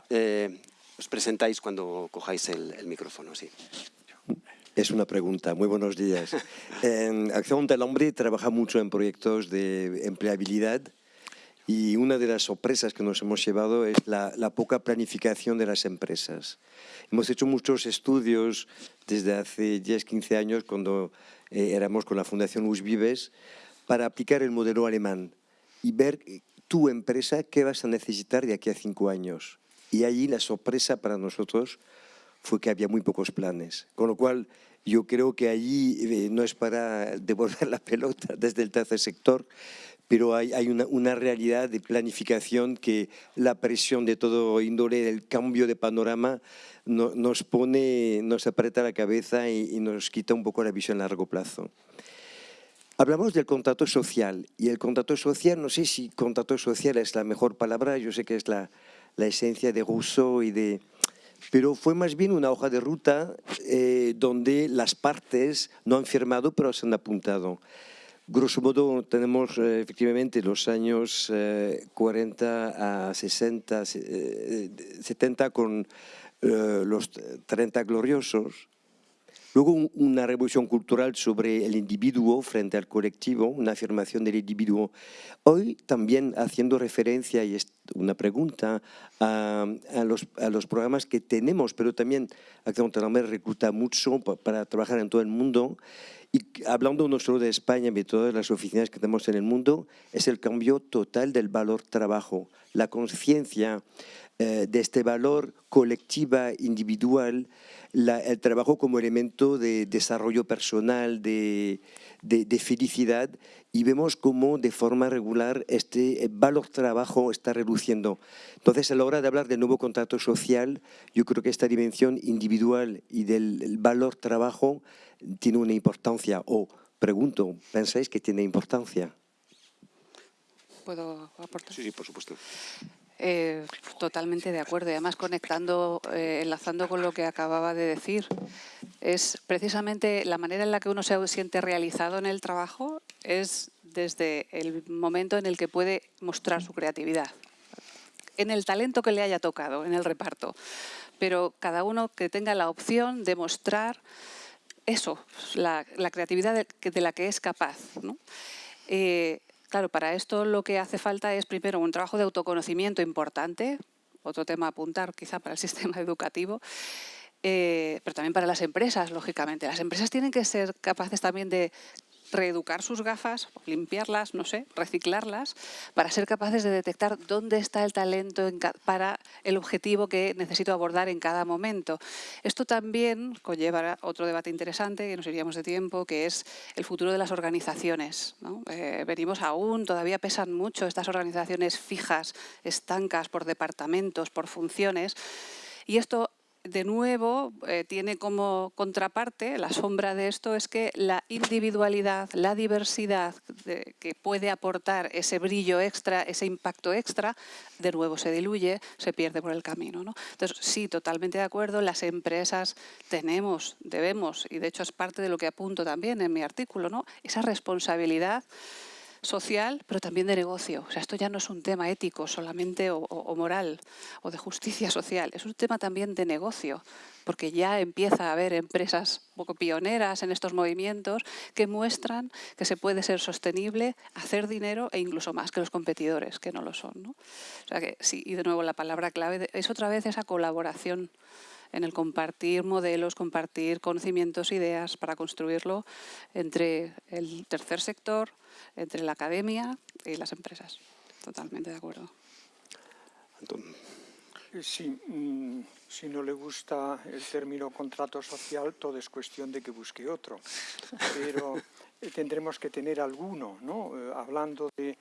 eh, os presentáis cuando cojáis el, micrófono. Sí. Es una pregunta. Muy buenos días. en Acción del Hombre trabaja mucho en proyectos de empleabilidad y una de las sorpresas que nos hemos llevado es la, poca planificación de las empresas. Hemos hecho muchos estudios desde hace 10, 15 años cuando eh, éramos con la Fundación Us Vives para aplicar el modelo alemán y ver eh, tu empresa qué vas a necesitar de aquí a cinco años. Y allí la sorpresa para nosotros fue que había muy pocos planes. Con lo cual, yo creo que allí eh, no es para devolver la pelota desde el tercer sector, pero hay, una, realidad de planificación que la presión de todo índole, el cambio de panorama, nos pone, nos aprieta la cabeza y nos quita un poco la visión a largo plazo. Hablamos del contrato social y el contrato social, no sé si contrato social es la mejor palabra, yo sé que es la, la esencia de Rousseau y de... Pero fue más bien una hoja de ruta eh, donde las partes no han firmado pero se han apuntado. Grosso modo tenemos eh, efectivamente los años 40 eh, a 60, 70 con los 30 gloriosos, Luego una revolución cultural sobre el individuo frente al colectivo, una afirmación del individuo. Hoy también haciendo referencia, y es una pregunta, a, los, a los, programas que tenemos, pero también Acción Talamber recluta mucho para trabajar en todo el mundo. Y hablando no solo de España, de todas las oficinas que tenemos en el mundo, es el cambio total del valor trabajo, la conciencia eh, de este valor colectiva, individual, el trabajo como elemento de desarrollo personal, de, felicidad, y vemos cómo de forma regular este valor trabajo está reduciendo. Entonces, a la hora de hablar del nuevo contrato social, yo creo que esta dimensión individual y del valor trabajo tiene una importancia, o pregunto, ¿pensáis que tiene importancia? ¿Puedo aportar? Sí, sí, por supuesto. Eh, totalmente de acuerdo. Y además conectando, eh, enlazando con lo que acababa de decir, es precisamente la manera en la que uno se siente realizado en el trabajo es desde el momento en el que puede mostrar su creatividad, en el talento que le haya tocado, en el reparto. Pero cada uno que tenga la opción de mostrar eso, la, creatividad de, la que es capaz. ¿no? Eh, Claro, para esto lo que hace falta es primero un trabajo de autoconocimiento importante, otro tema a apuntar quizá para el sistema educativo, eh, pero también para las empresas, lógicamente. Las empresas tienen que ser capaces también de reeducar sus gafas, limpiarlas, no sé, reciclarlas, para ser capaces de detectar dónde está el talento para el objetivo que necesito abordar en cada momento. Esto también conlleva otro debate interesante, que nos iríamos de tiempo, que es el futuro de las organizaciones. Eh, venimos aún, todavía pesan mucho estas organizaciones fijas, estancas por departamentos, por funciones, y esto de nuevo, eh, tiene como contraparte, la sombra de esto es que la individualidad, la diversidad que puede aportar ese brillo extra, ese impacto extra, de nuevo se diluye, se pierde por el camino. ¿no? Entonces, sí, totalmente de acuerdo, las empresas tenemos, debemos, y de hecho es parte de lo que apunto también en mi artículo, ¿no? esa responsabilidad social, pero también de negocio. O sea, esto ya no es un tema ético solamente o, moral o de justicia social, es un tema también de negocio, porque ya empieza a haber empresas poco pioneras en estos movimientos que muestran que se puede ser sostenible, hacer dinero e incluso más que los competidores, que no lo son. ¿no? O sea que sí, y de nuevo la palabra clave es otra vez esa colaboración en el compartir modelos, compartir conocimientos, ideas para construirlo entre el tercer sector, entre la academia y las empresas. Totalmente de acuerdo. Eh, sí, mm, si no le gusta el término contrato social, todo es cuestión de que busque otro. Pero tendremos que tener alguno, ¿no? Eh, hablando de,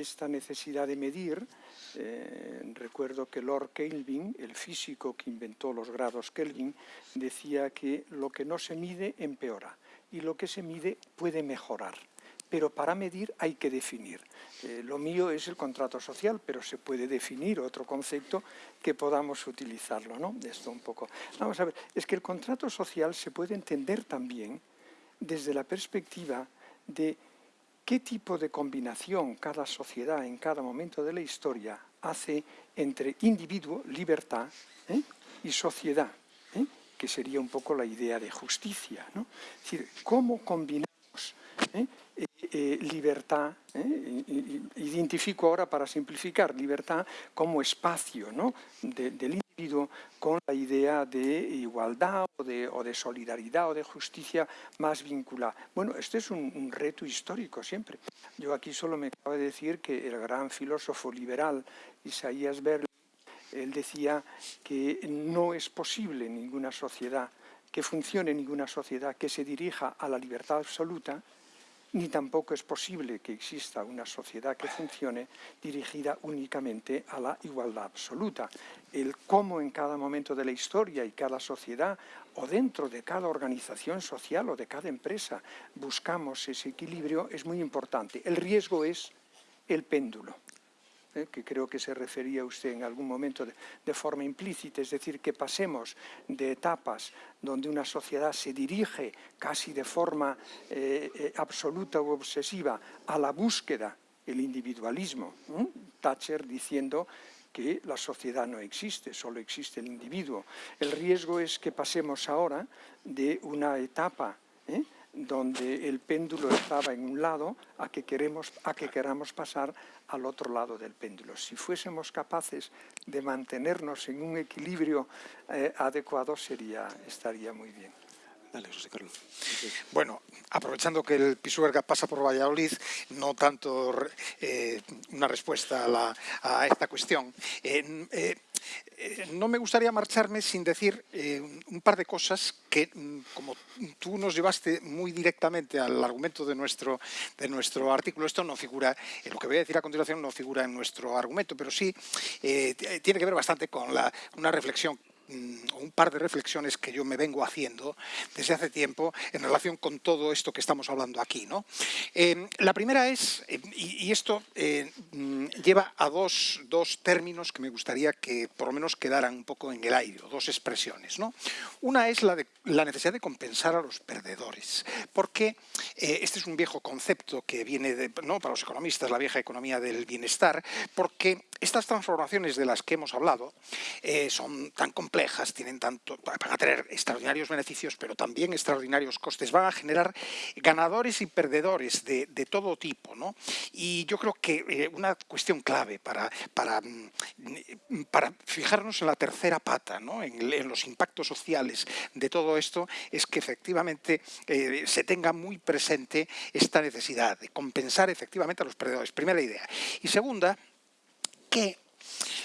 esta necesidad de medir, recuerdo que Lord Kelvin, el físico que inventó los grados Kelvin, decía que lo que no se mide empeora y lo que se mide puede mejorar pero para medir hay que definir. Eh, lo mío es el contrato social, pero se puede definir otro concepto que podamos utilizarlo, ¿no? Esto un poco. Vamos a ver, es que el contrato social se puede entender también desde la perspectiva de qué tipo de combinación cada sociedad en cada momento de la historia hace entre individuo, libertad, ¿eh? y sociedad, ¿eh? que sería un poco la idea de justicia. ¿no? Es decir, cómo combinamos eh, libertad, identifico ahora para simplificar, libertad como espacio ¿no? del individuo con la idea de igualdad o de, solidaridad o de justicia más vinculada. Bueno, este es un, reto histórico siempre. Yo aquí solo me acabo de decir que el gran filósofo liberal Isaías Berlin, él decía que no es posible ninguna sociedad, que funcione ninguna sociedad que se dirija a la libertad absoluta, ni tampoco es posible que exista una sociedad que funcione dirigida únicamente a la igualdad absoluta. El cómo en cada momento de la historia y cada sociedad o dentro de cada organización social o de cada empresa buscamos ese equilibrio es muy importante. El riesgo es el péndulo. ¿Eh? que creo que se refería usted en algún momento de, forma implícita, es decir, que pasemos de etapas donde una sociedad se dirige casi de forma eh, eh, absoluta o obsesiva a la búsqueda, el individualismo. Thatcher diciendo que la sociedad no existe, solo existe el individuo. El riesgo es que pasemos ahora de una etapa donde el péndulo estaba en un lado a que, queremos, a que queramos pasar al otro lado del péndulo. Si fuésemos capaces de mantenernos en un equilibrio eh, adecuado, sería, estaría muy bien. Dale, José Carlos. Bueno, aprovechando que el Pisuerga pasa por Valladolid, no tanto eh, una respuesta a, esta cuestión. Eh, eh, no me gustaría marcharme sin decir un par de cosas que, mm, como tú nos llevaste muy directamente al argumento de nuestro, de nuestro artículo, esto no figura, lo que voy a decir a continuación no figura en nuestro argumento, pero sí tiene que ver bastante con la, una reflexión Mm, un par de reflexiones que yo me vengo haciendo desde hace tiempo en relación con todo esto que estamos hablando aquí. ¿no? Eh, la primera es, eh, y, esto eh, mm, lleva a dos, dos, términos que me gustaría que por lo menos quedaran un poco en el aire, dos expresiones. ¿no? Una es la, de, la necesidad de compensar a los perdedores, porque este es un viejo concepto que viene de, ¿no? para los economistas, la vieja economía del bienestar, porque estas transformaciones de las que hemos hablado son tan complejas tienen tanto, van a tener extraordinarios beneficios, pero también extraordinarios costes. Van a generar ganadores y perdedores de, todo tipo. ¿no? Y yo creo que eh, una cuestión clave para, para, mm, para fijarnos en la tercera pata, ¿no? en, los impactos sociales de todo esto, es que efectivamente eh, se tenga muy presente esta necesidad de compensar efectivamente a los perdedores. Primera idea. Y segunda, que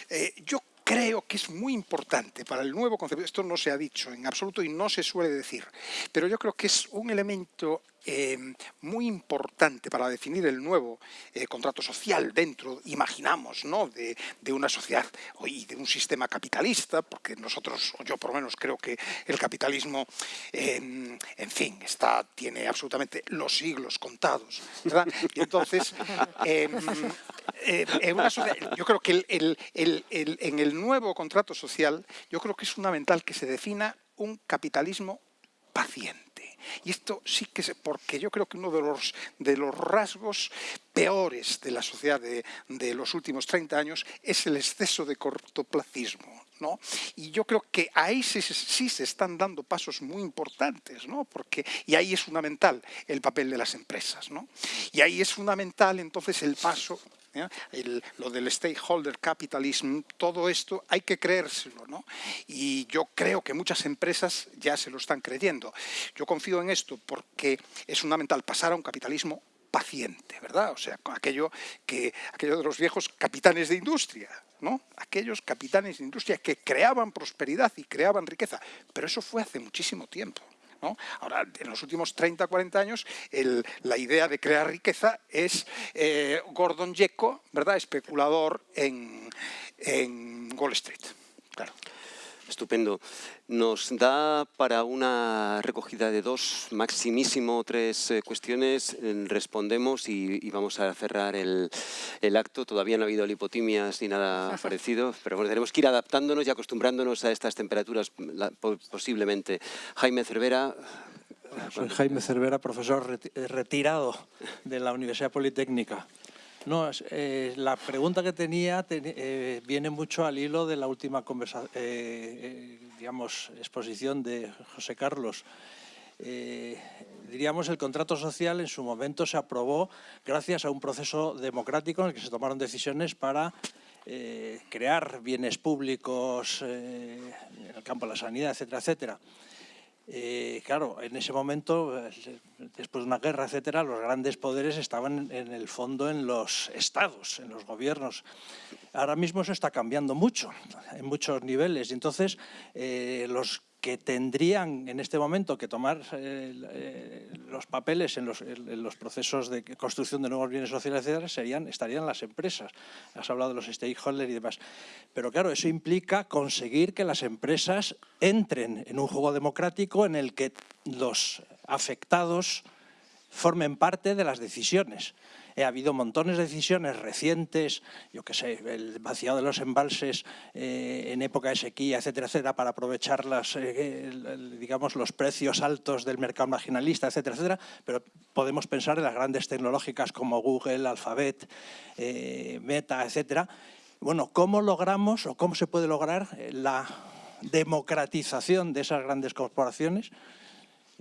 eh, yo creo que es muy importante para el nuevo concepto, esto no se ha dicho en absoluto y no se suele decir, pero yo creo que es un elemento eh, muy importante para definir el nuevo eh, contrato social dentro, imaginamos, ¿no? de, una sociedad y de un sistema capitalista, porque nosotros, o yo por lo menos creo que el capitalismo, em, en fin, está, tiene absolutamente los siglos contados, ¿verdad? Y entonces, em, eh, yo creo que en el nuevo contrato social, yo creo que es fundamental que se defina un capitalismo paciente. Y esto sí que es porque yo creo que uno de los, de los rasgos peores de la sociedad de, los últimos 30 años es el exceso de cortoplacismo. ¿No? Y yo creo que ahí sí, sí, se están dando pasos muy importantes, ¿no? Porque, y ahí es fundamental el papel de las empresas. ¿no? Y ahí es fundamental entonces el paso lo del stakeholder capitalism, todo esto hay que creérselo. ¿no? Y yo creo que muchas empresas ya se lo están creyendo. Yo confío en esto porque es fundamental pasar a un capitalismo paciente, ¿verdad? O sea, aquello, que, aquello de los viejos capitanes de industria, ¿no? Aquellos capitanes de industria que creaban prosperidad y creaban riqueza. Pero eso fue hace muchísimo tiempo. Ahora, en los últimos 30, 40 años, la idea de crear riqueza es eh, Gordon Gekko, ¿verdad? especulador en, en Wall Street. Claro. Estupendo. Nos da para una recogida de dos, maximísimo tres eh, cuestiones, respondemos y, vamos a cerrar el, acto. Todavía no ha habido lipotimias ni nada parecido, pero bueno, tenemos que ir adaptándonos y acostumbrándonos a estas temperaturas posiblemente. Jaime Cervera, soy Jaime Cervera, profesor eh, retirado de la Universidad Politécnica. No, eh, la pregunta que tenía eh, viene mucho al hilo de la última eh, digamos, exposición de José Carlos. diríamos, el contrato social en su momento se aprobó gracias a un proceso democrático en el que se tomaron decisiones para crear bienes públicos en el campo de la sanidad, etcétera, etcétera. Eh, claro, en ese momento, después de una guerra, etcétera, los grandes poderes estaban en el fondo en los estados, en los gobiernos. Ahora mismo eso está cambiando mucho, en muchos niveles. Y entonces, eh, los que tendrían en este momento que tomar eh, eh, los papeles en los, procesos de construcción de nuevos bienes sociales serían, estarían las empresas. Has hablado de los stakeholders y demás. Pero claro, eso implica conseguir que las empresas entren en un juego democrático en el que los afectados formen parte de las decisiones. Ha habido montones de decisiones recientes, yo qué sé, el vaciado de los embalses eh, en época de sequía, etcétera, etcétera, para aprovechar eh, digamos, los precios altos del mercado marginalista, etcétera, etcétera, pero podemos pensar en las grandes tecnológicas como Google, Alphabet, eh, Meta, etcétera. Bueno, ¿cómo logramos o cómo se puede lograr la democratización de esas grandes corporaciones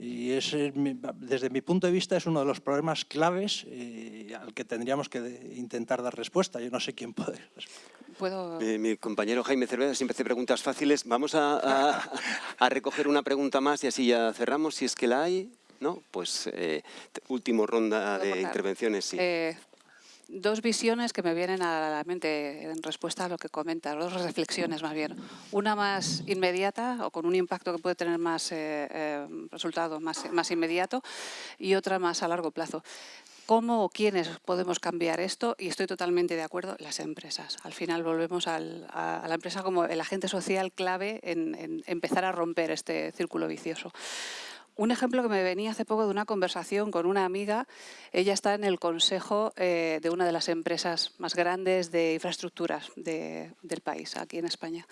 y ese, desde mi punto de vista, es uno de los problemas claves eh, al que tendríamos que intentar dar respuesta. Yo no sé quién puede ¿Puedo... Eh, mi compañero Jaime Cervera siempre hace preguntas fáciles. Vamos a, a, recoger una pregunta más y así ya cerramos, si es que la hay. ¿No? Pues eh, último ronda de intervenciones. Sí dos visiones que me vienen a la mente en respuesta a lo que comentas, dos reflexiones más bien. Una más inmediata o con un impacto que puede tener más eh, eh, resultado más, más inmediato y otra más a largo plazo. ¿Cómo o quiénes podemos cambiar esto? Y estoy totalmente de acuerdo, las empresas. Al final volvemos a, la empresa como el agente social clave en empezar a romper este círculo vicioso. Un ejemplo que me venía hace poco de una conversación con una amiga, ella está en el consejo eh, de una de las empresas más grandes de infraestructuras del país, aquí en España.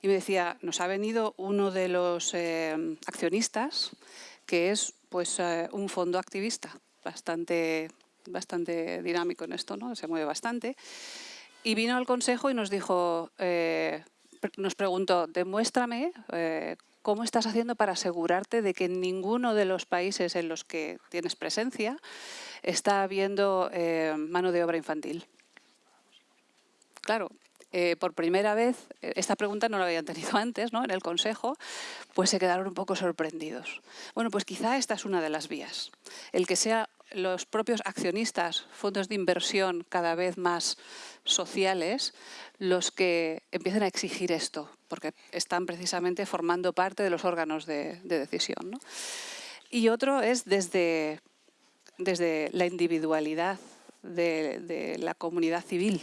Y me decía, nos ha venido uno de los eh, accionistas, que es pues, eh, un fondo activista, bastante, bastante dinámico en esto, ¿no? se mueve bastante. Y vino al consejo y nos dijo, nos preguntó, demuéstrame ¿Cómo estás haciendo para asegurarte de que ninguno de los países en los que tienes presencia está habiendo eh, mano de obra infantil? Claro, eh, por primera vez, eh, esta pregunta no la habían tenido antes ¿no? en el Consejo, pues se quedaron un poco sorprendidos. Bueno, pues quizá esta es una de las vías. El que sea los propios accionistas, fondos de inversión cada vez más sociales, los que empiecen a exigir esto, porque están precisamente formando parte de los órganos de, decisión. Y otro es desde, desde la individualidad de, de la comunidad civil,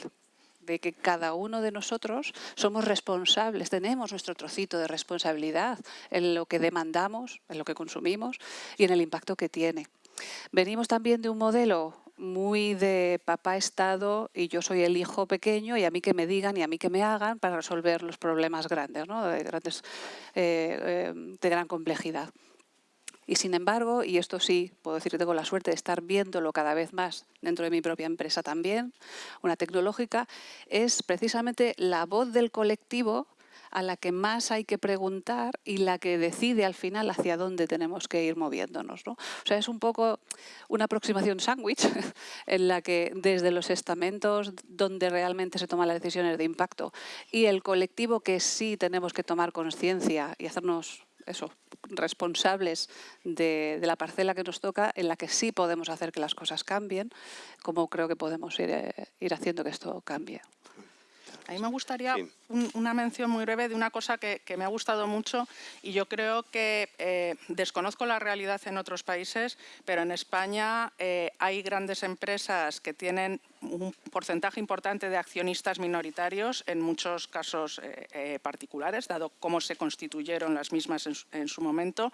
de que cada uno de nosotros somos responsables, tenemos nuestro trocito de responsabilidad en lo que demandamos, en lo que consumimos y en el impacto que tiene. Venimos también de un modelo muy de papá Estado y yo soy el hijo pequeño y a mí que me digan y a mí que me hagan para resolver los problemas grandes, ¿no? de, grandes eh, eh, de gran complejidad. Y sin embargo, y esto sí, puedo decir que tengo la suerte de estar viéndolo cada vez más dentro de mi propia empresa también, una tecnológica, es precisamente la voz del colectivo a la que más hay que preguntar y la que decide al final hacia dónde tenemos que ir moviéndonos. ¿no? O sea, es un poco una aproximación sándwich en la que desde los estamentos donde realmente se toman las decisiones de impacto y el colectivo que sí tenemos que tomar conciencia y hacernos responsables de, la parcela que nos toca, en la que sí podemos hacer que las cosas cambien, como creo que podemos ir, eh, ir haciendo que esto cambie. A mí me gustaría una mención muy breve de una cosa que, me ha gustado mucho y yo creo que eh, desconozco la realidad en otros países, pero en España eh, hay grandes empresas que tienen un porcentaje importante de accionistas minoritarios, en muchos casos eh, particulares, dado cómo se constituyeron las mismas en su momento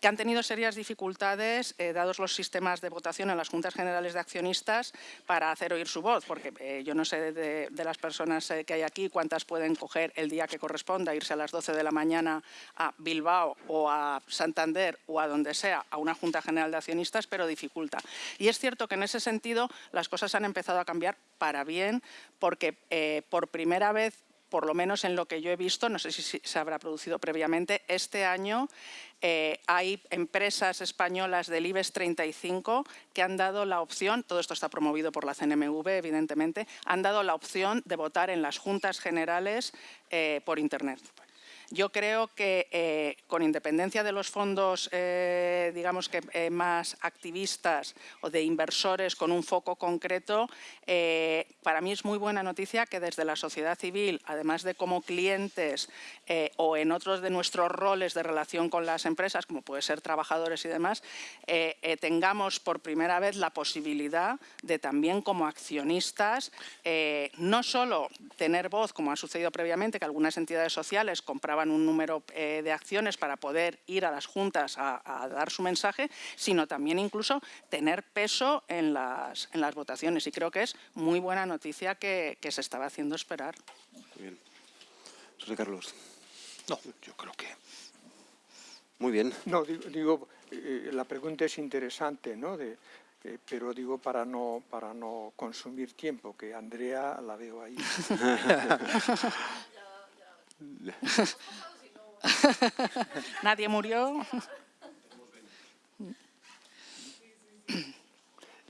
que han tenido serias dificultades, eh, dados los sistemas de votación en las juntas generales de accionistas, para hacer oír su voz, porque eh, yo no sé de, las personas eh, que hay aquí cuántas pueden coger el día que corresponda, irse a las 12 de la mañana a Bilbao o a Santander o a donde sea, a una junta general de accionistas, pero dificulta. Y es cierto que en ese sentido las cosas han empezado a cambiar para bien, porque por primera vez por lo menos en lo que yo he visto, no sé si se habrá producido previamente, este año eh, hay empresas españolas del IBEX 35 que han dado la opción, todo esto está promovido por la CNMV evidentemente, han dado la opción de votar en las juntas generales eh, por Internet. Yo creo que eh, con independencia de los fondos, eh, digamos que eh, más activistas o de inversores con un foco concreto, para mí es muy buena noticia que desde la sociedad civil, además de como clientes o en otros de nuestros roles de relación con las empresas, como puede ser trabajadores y demás, tengamos por primera vez la posibilidad de también como accionistas no solo tener voz, como ha sucedido previamente, que algunas entidades sociales compraban un número eh, de acciones para poder ir a las juntas a, dar su mensaje, sino también incluso tener peso en las, en las votaciones. Y creo que es muy buena noticia que, se estaba haciendo esperar. Muy bien. José Carlos. No, yo creo que... Muy bien. No, digo, eh, la pregunta es interesante, ¿no? De, eh, pero digo para no, para no consumir tiempo, que Andrea la veo ahí. Nadie murió.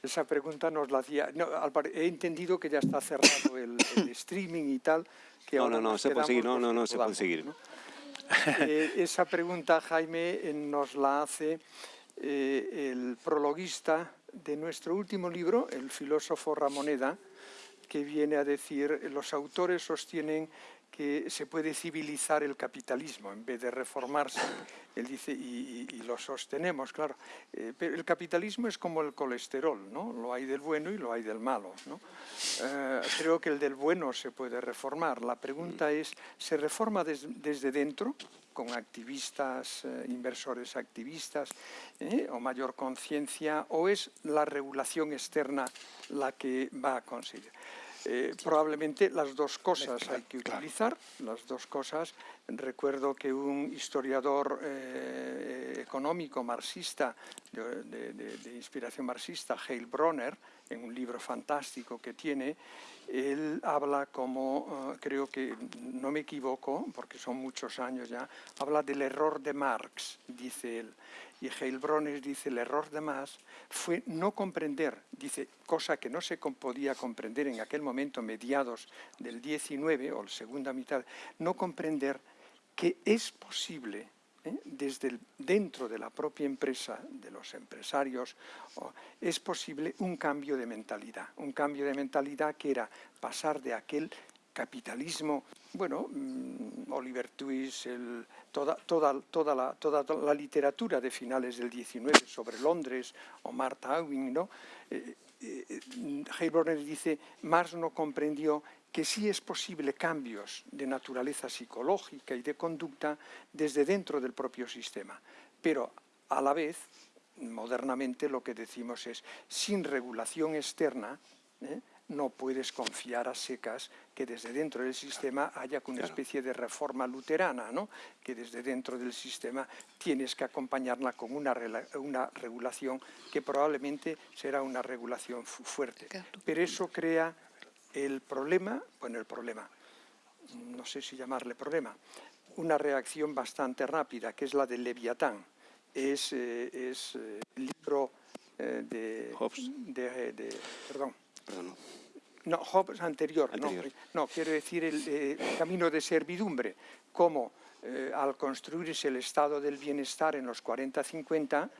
Esa pregunta nos la hacía... he entendido que ya está cerrado el, streaming y tal. Que no, no, no, se puede seguir, no, no, no, se puede seguir. Eh, esa pregunta, Jaime, eh, nos la hace el prologuista de nuestro último libro, el filósofo Ramoneda, que viene a decir, los autores sostienen que se puede civilizar el capitalismo en vez de reformarse. Él dice, y, lo sostenemos, claro, eh, pero el capitalismo es como el colesterol, ¿no? Lo hay del bueno y lo hay del malo, ¿no? Eh, creo que el del bueno se puede reformar. La pregunta es, ¿se reforma desde dentro? con activistas, eh, inversores activistas, o mayor conciencia, o es la regulación externa la que va a conseguir. Eh, probablemente las dos cosas hay que utilizar, las dos cosas. Recuerdo que un historiador eh, económico marxista, de, inspiración marxista, Heil Bronner, en un libro fantástico que tiene, él habla como, eh, creo que no me equivoco, porque son muchos años ya, habla del error de Marx, dice él. Y Heilbronner dice, el error de Marx fue no comprender, dice, cosa que no se podía comprender en aquel momento, mediados del 19 o la segunda mitad, no comprender que es posible ¿eh? desde dentro de la propia empresa, de los empresarios, es posible un cambio de mentalidad, un cambio de mentalidad que era pasar de aquel capitalismo, bueno, mm, Oliver Twist, toda, la, literatura de finales del 19 sobre Londres, o Martha Ewing, ¿no? Eh, eh, dice, Marx no comprendió que sí es posible cambios de naturaleza psicológica y de conducta desde dentro del propio sistema, pero a la vez, modernamente lo que decimos es, sin regulación externa, ¿eh? no puedes confiar a secas que desde dentro del sistema haya una especie de reforma luterana, ¿no? que desde dentro del sistema tienes que acompañarla con una, una regulación que probablemente será una regulación fuerte. Pero eso crea el problema, bueno, el problema, no sé si llamarle problema, una reacción bastante rápida, que es la del Leviatán. Es, eh, es eh, el libro eh, de, de, Perdón. No, Hobbes anterior, anterior. No, quiero decir el, camino de servidumbre, cómo al construirse el estado del bienestar en los 40-50,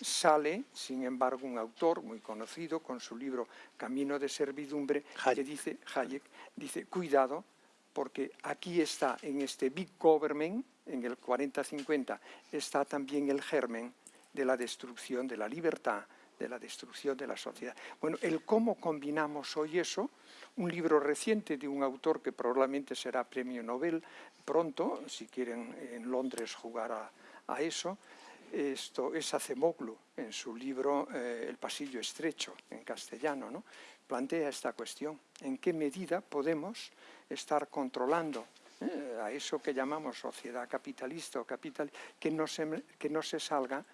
sale, sin embargo, un autor muy conocido con su libro Camino de servidumbre, que dice, Hayek, dice, cuidado, porque aquí está, en este Big Government, en el 40-50, está también el germen de la destrucción de la libertad, de la destrucción de la sociedad. Bueno, el cómo combinamos hoy eso, un libro reciente de un autor que probablemente será premio Nobel pronto, si quieren en Londres jugar a, a eso, esto es Acemoglu en su libro eh, El pasillo estrecho, en castellano, ¿no? plantea esta cuestión. ¿En qué medida podemos estar controlando eh, a eso que llamamos sociedad capitalista o capital, que no se, que no se salga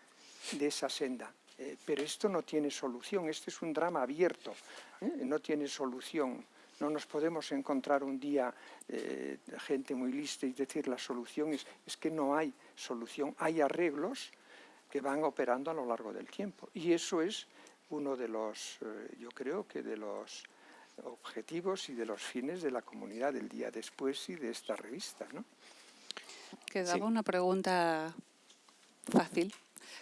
de esa senda? Eh, pero esto no tiene solución, este es un drama abierto, no tiene solución. No nos podemos encontrar un día gente muy lista y decir la solución es, es que no hay solución, hay arreglos, que van operando a lo largo del tiempo. Y eso es uno de los, eh, yo creo que de los objetivos y de los fines de la comunidad del día después y de esta revista. ¿no? Quedaba una pregunta fácil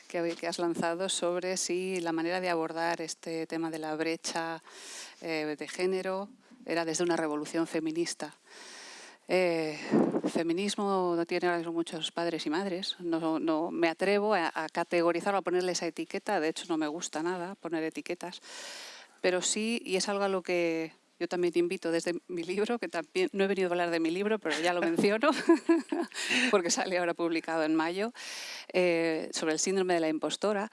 que, que has lanzado sobre si la manera de abordar este tema de la brecha eh, de género era desde una revolución feminista. Eh, feminismo no tiene ahora mismo muchos padres y madres. No, no me atrevo a, a categorizarlo, a ponerle esa etiqueta. De hecho, no me gusta nada poner etiquetas. Pero sí, y es algo a lo que yo también te invito desde mi libro, que también no he venido a hablar de mi libro, pero ya lo menciono, porque sale ahora publicado en mayo, eh, sobre el síndrome de la impostora.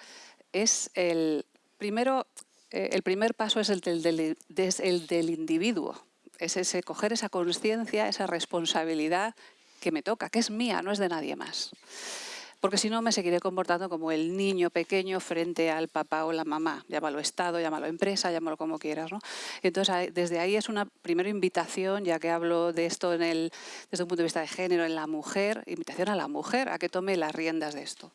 Es el primero, eh, el primer paso es el del, del, el del individuo, es ese coger esa conciencia, esa responsabilidad que me toca, que es mía, no es de nadie más porque si no me seguiré comportando como el niño pequeño frente al papá o la mamá. Llámalo Estado, llámalo empresa, llámalo como quieras. ¿no? Entonces, desde ahí es una primera invitación, ya que hablo de esto en el, desde un punto de vista de género, en la mujer, invitación a la mujer a que tome las riendas de esto.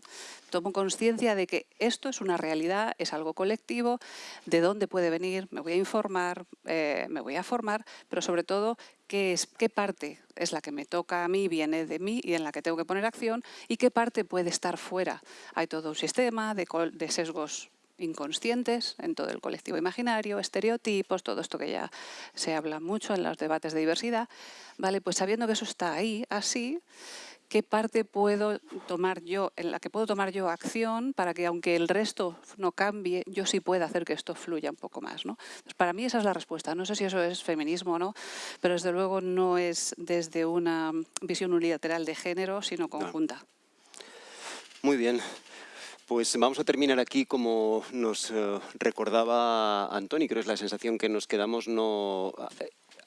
Tomo conciencia de que esto es una realidad, es algo colectivo, de dónde puede venir, me voy a informar, eh, me voy a formar, pero sobre todo qué, es, qué parte es la que me toca a mí, viene de mí y en la que tengo que poner acción y qué parte puede estar fuera. Hay todo un sistema de, de sesgos inconscientes en todo el colectivo imaginario, estereotipos, todo esto que ya se habla mucho en los debates de diversidad, ¿vale? Pues sabiendo que eso está ahí, así, qué parte puedo tomar yo, en la que puedo tomar yo acción para que aunque el resto no cambie, yo sí pueda hacer que esto fluya un poco más. ¿no? para mí esa es la respuesta. No sé si eso es feminismo o no, pero desde luego no es desde una visión unilateral de género, sino conjunta. Muy bien. Pues vamos a terminar aquí como nos uh, recordaba Antoni, creo que es la sensación que nos quedamos no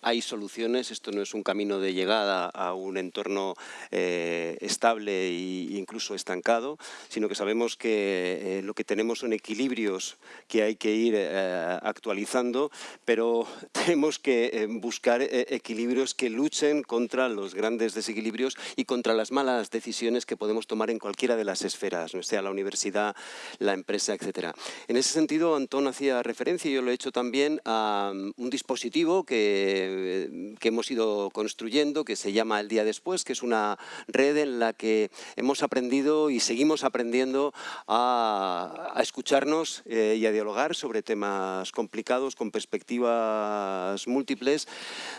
hay soluciones, esto no es un camino de llegada a un entorno eh, estable e incluso estancado, sino que sabemos que eh, lo que tenemos son equilibrios que hay que ir eh, actualizando, pero tenemos que buscar equilibrios que luchen contra los grandes desequilibrios y contra las malas decisiones que podemos tomar en cualquiera de las esferas, no sea la universidad, la empresa, etc. En ese sentido, Antón hacía referencia, y yo lo he hecho también, a um, un dispositivo que eh, que hemos ido construyendo, que se llama El Día Después, que es una red en la que hemos aprendido y seguimos aprendiendo a, a escucharnos eh, y a dialogar sobre temas complicados, con perspectivas múltiples,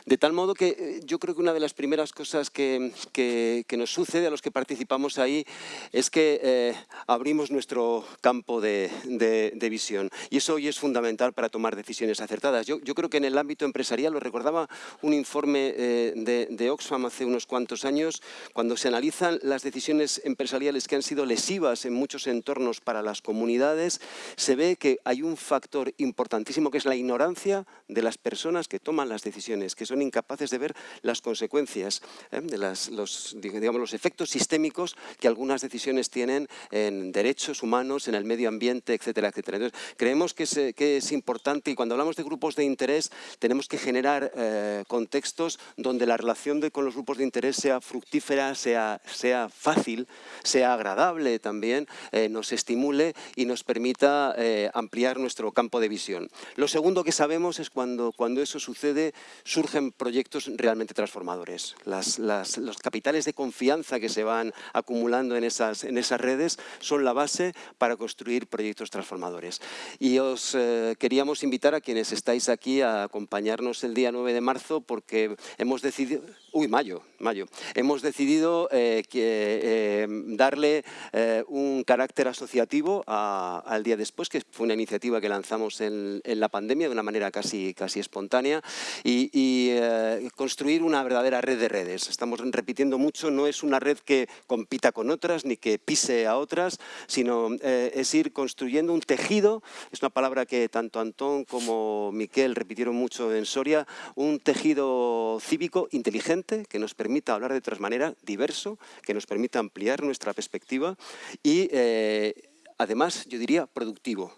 de tal modo que eh, yo creo que una de las primeras cosas que, que, que nos sucede a los que participamos ahí es que eh, abrimos nuestro campo de, de, de, visión y eso hoy es fundamental para tomar decisiones acertadas. Yo, yo creo que en el ámbito empresarial, lo recordaba un informe eh, de, de, Oxfam hace unos cuantos años, cuando se analizan las decisiones empresariales que han sido lesivas en muchos entornos para las comunidades, se ve que hay un factor importantísimo que es la ignorancia de las personas que toman las decisiones, que son incapaces de ver las consecuencias eh, de las, los, digamos, los efectos sistémicos que algunas decisiones tienen en derechos humanos, en el medio ambiente, etcétera, etcétera. Entonces, creemos que es, que es importante y cuando hablamos de grupos de interés tenemos que generar eh, contextos donde la relación de, con los grupos de interés sea fructífera, sea, sea fácil, sea agradable también, eh, nos estimule y nos permita eh, ampliar nuestro campo de visión. Lo segundo que sabemos es cuando, cuando eso sucede, surgen proyectos realmente transformadores. Las, las, los capitales de confianza que se van acumulando en esas, en esas redes son la base para construir proyectos transformadores. Y os eh, queríamos invitar a quienes estáis aquí a acompañarnos el día 9 de marzo porque hemos decidido, uy, mayo, mayo, hemos decidido eh, que, eh, darle eh, un carácter asociativo al día después, que fue una iniciativa que lanzamos en, en la pandemia de una manera casi, casi espontánea y, y eh, construir una verdadera red de redes. Estamos repitiendo mucho, no es una red que compita con otras ni que pise a otras, sino eh, es ir construyendo un tejido, es una palabra que tanto Antón como Miquel repitieron mucho en Soria, un tejido cívico inteligente que nos permita hablar de otras maneras, diverso, que nos permita ampliar nuestra perspectiva y eh, además, yo diría, productivo.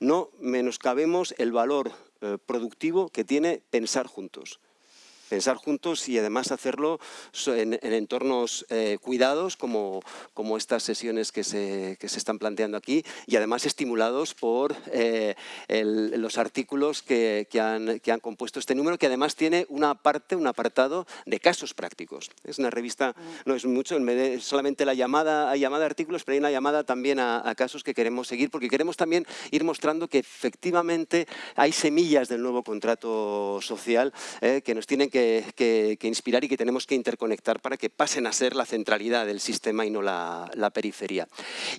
No menoscabemos el valor eh, productivo que tiene pensar juntos. Pensar juntos y además hacerlo en, entornos eh, cuidados como, como estas sesiones que se, que se están planteando aquí y además estimulados por eh, los artículos que, que, han, que han compuesto este número que además tiene una parte, un apartado de casos prácticos. Es una revista, no es mucho, solamente la llamada, hay llamada a artículos, pero hay una llamada también a, a casos que queremos seguir porque queremos también ir mostrando que efectivamente hay semillas del nuevo contrato social eh, que nos tienen que, inspirar y que tenemos que interconectar para que pasen a ser la centralidad del sistema y no la, periferia.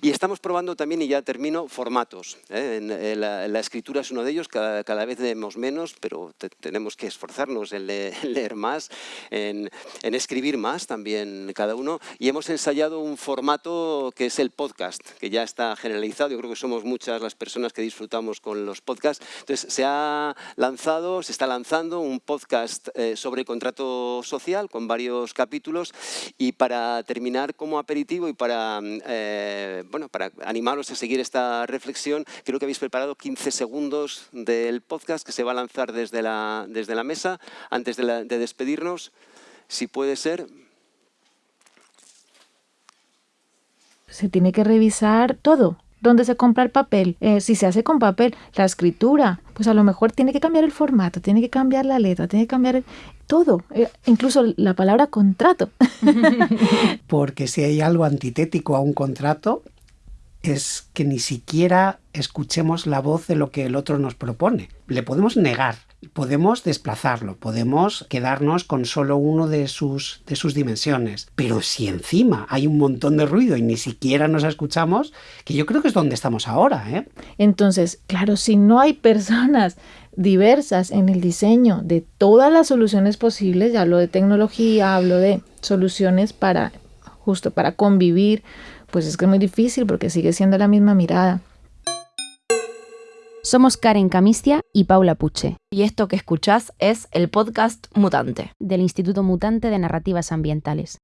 Y estamos probando también, y ya termino, formatos. Eh, en, la, escritura es uno de ellos, cada, vez leemos menos, pero tenemos que esforzarnos en, leer más, en, escribir más también cada uno. Y hemos ensayado un formato que es el podcast, que ya está generalizado. Yo creo que somos muchas las personas que disfrutamos con los podcasts. Entonces, se ha lanzado, se está lanzando un podcast eh, sobre contrato social con varios capítulos y para terminar como aperitivo y para, eh, bueno, para animaros a seguir esta reflexión, creo que habéis preparado 15 segundos del podcast que se va a lanzar desde la, desde la mesa. Antes de, de despedirnos. Si puede ser, se tiene que revisar todo, dónde se compra el papel, eh, si se hace con papel, la escritura, pues a lo mejor tiene que cambiar el formato, tiene que cambiar la letra, tiene que cambiar todo, eh, incluso la palabra contrato. Porque si hay algo antitético a un contrato, es que ni siquiera escuchemos la voz de lo que el otro nos propone. Le podemos negar podemos desplazarlo, podemos quedarnos con solo uno de sus, de sus dimensiones. Pero si encima hay un montón de ruido y ni siquiera nos escuchamos, que yo creo que es donde estamos ahora. ¿eh? Entonces, claro, si no hay personas diversas en el diseño de todas las soluciones posibles, ya hablo de tecnología, hablo de soluciones para justo para convivir, pues es que es muy difícil porque sigue siendo la misma mirada. Somos Karen Camistia y Paula Puche. Y esto que escuchás es el podcast Mutante, del Instituto Mutante de Narrativas Ambientales.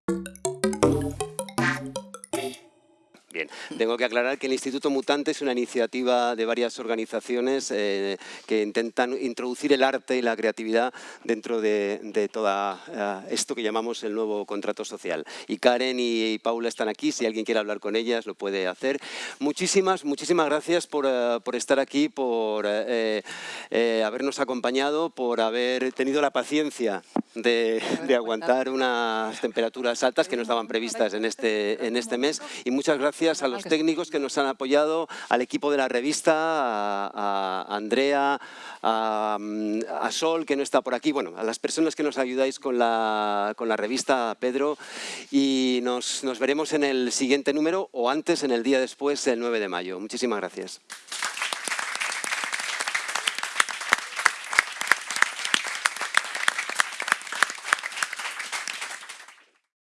Tengo que aclarar que el Instituto Mutante es una iniciativa de varias organizaciones eh, que intentan introducir el arte y la creatividad dentro de, todo eh, esto que llamamos el nuevo contrato social. Y Karen y, Paula están aquí, si alguien quiere hablar con ellas lo puede hacer. Muchísimas, muchísimas gracias por, eh, por estar aquí, por habernos acompañado, por haber tenido la paciencia de, de, aguantar unas temperaturas altas que no estaban previstas en este, en este mes. Y muchas gracias gracias a los técnicos que nos han apoyado, al equipo de la revista, a, Andrea, a, Sol, que no está por aquí, bueno, a las personas que nos ayudáis con la, con la revista, Pedro, y nos, nos veremos en el siguiente número o antes, en el día después, el 9 de mayo. Muchísimas gracias.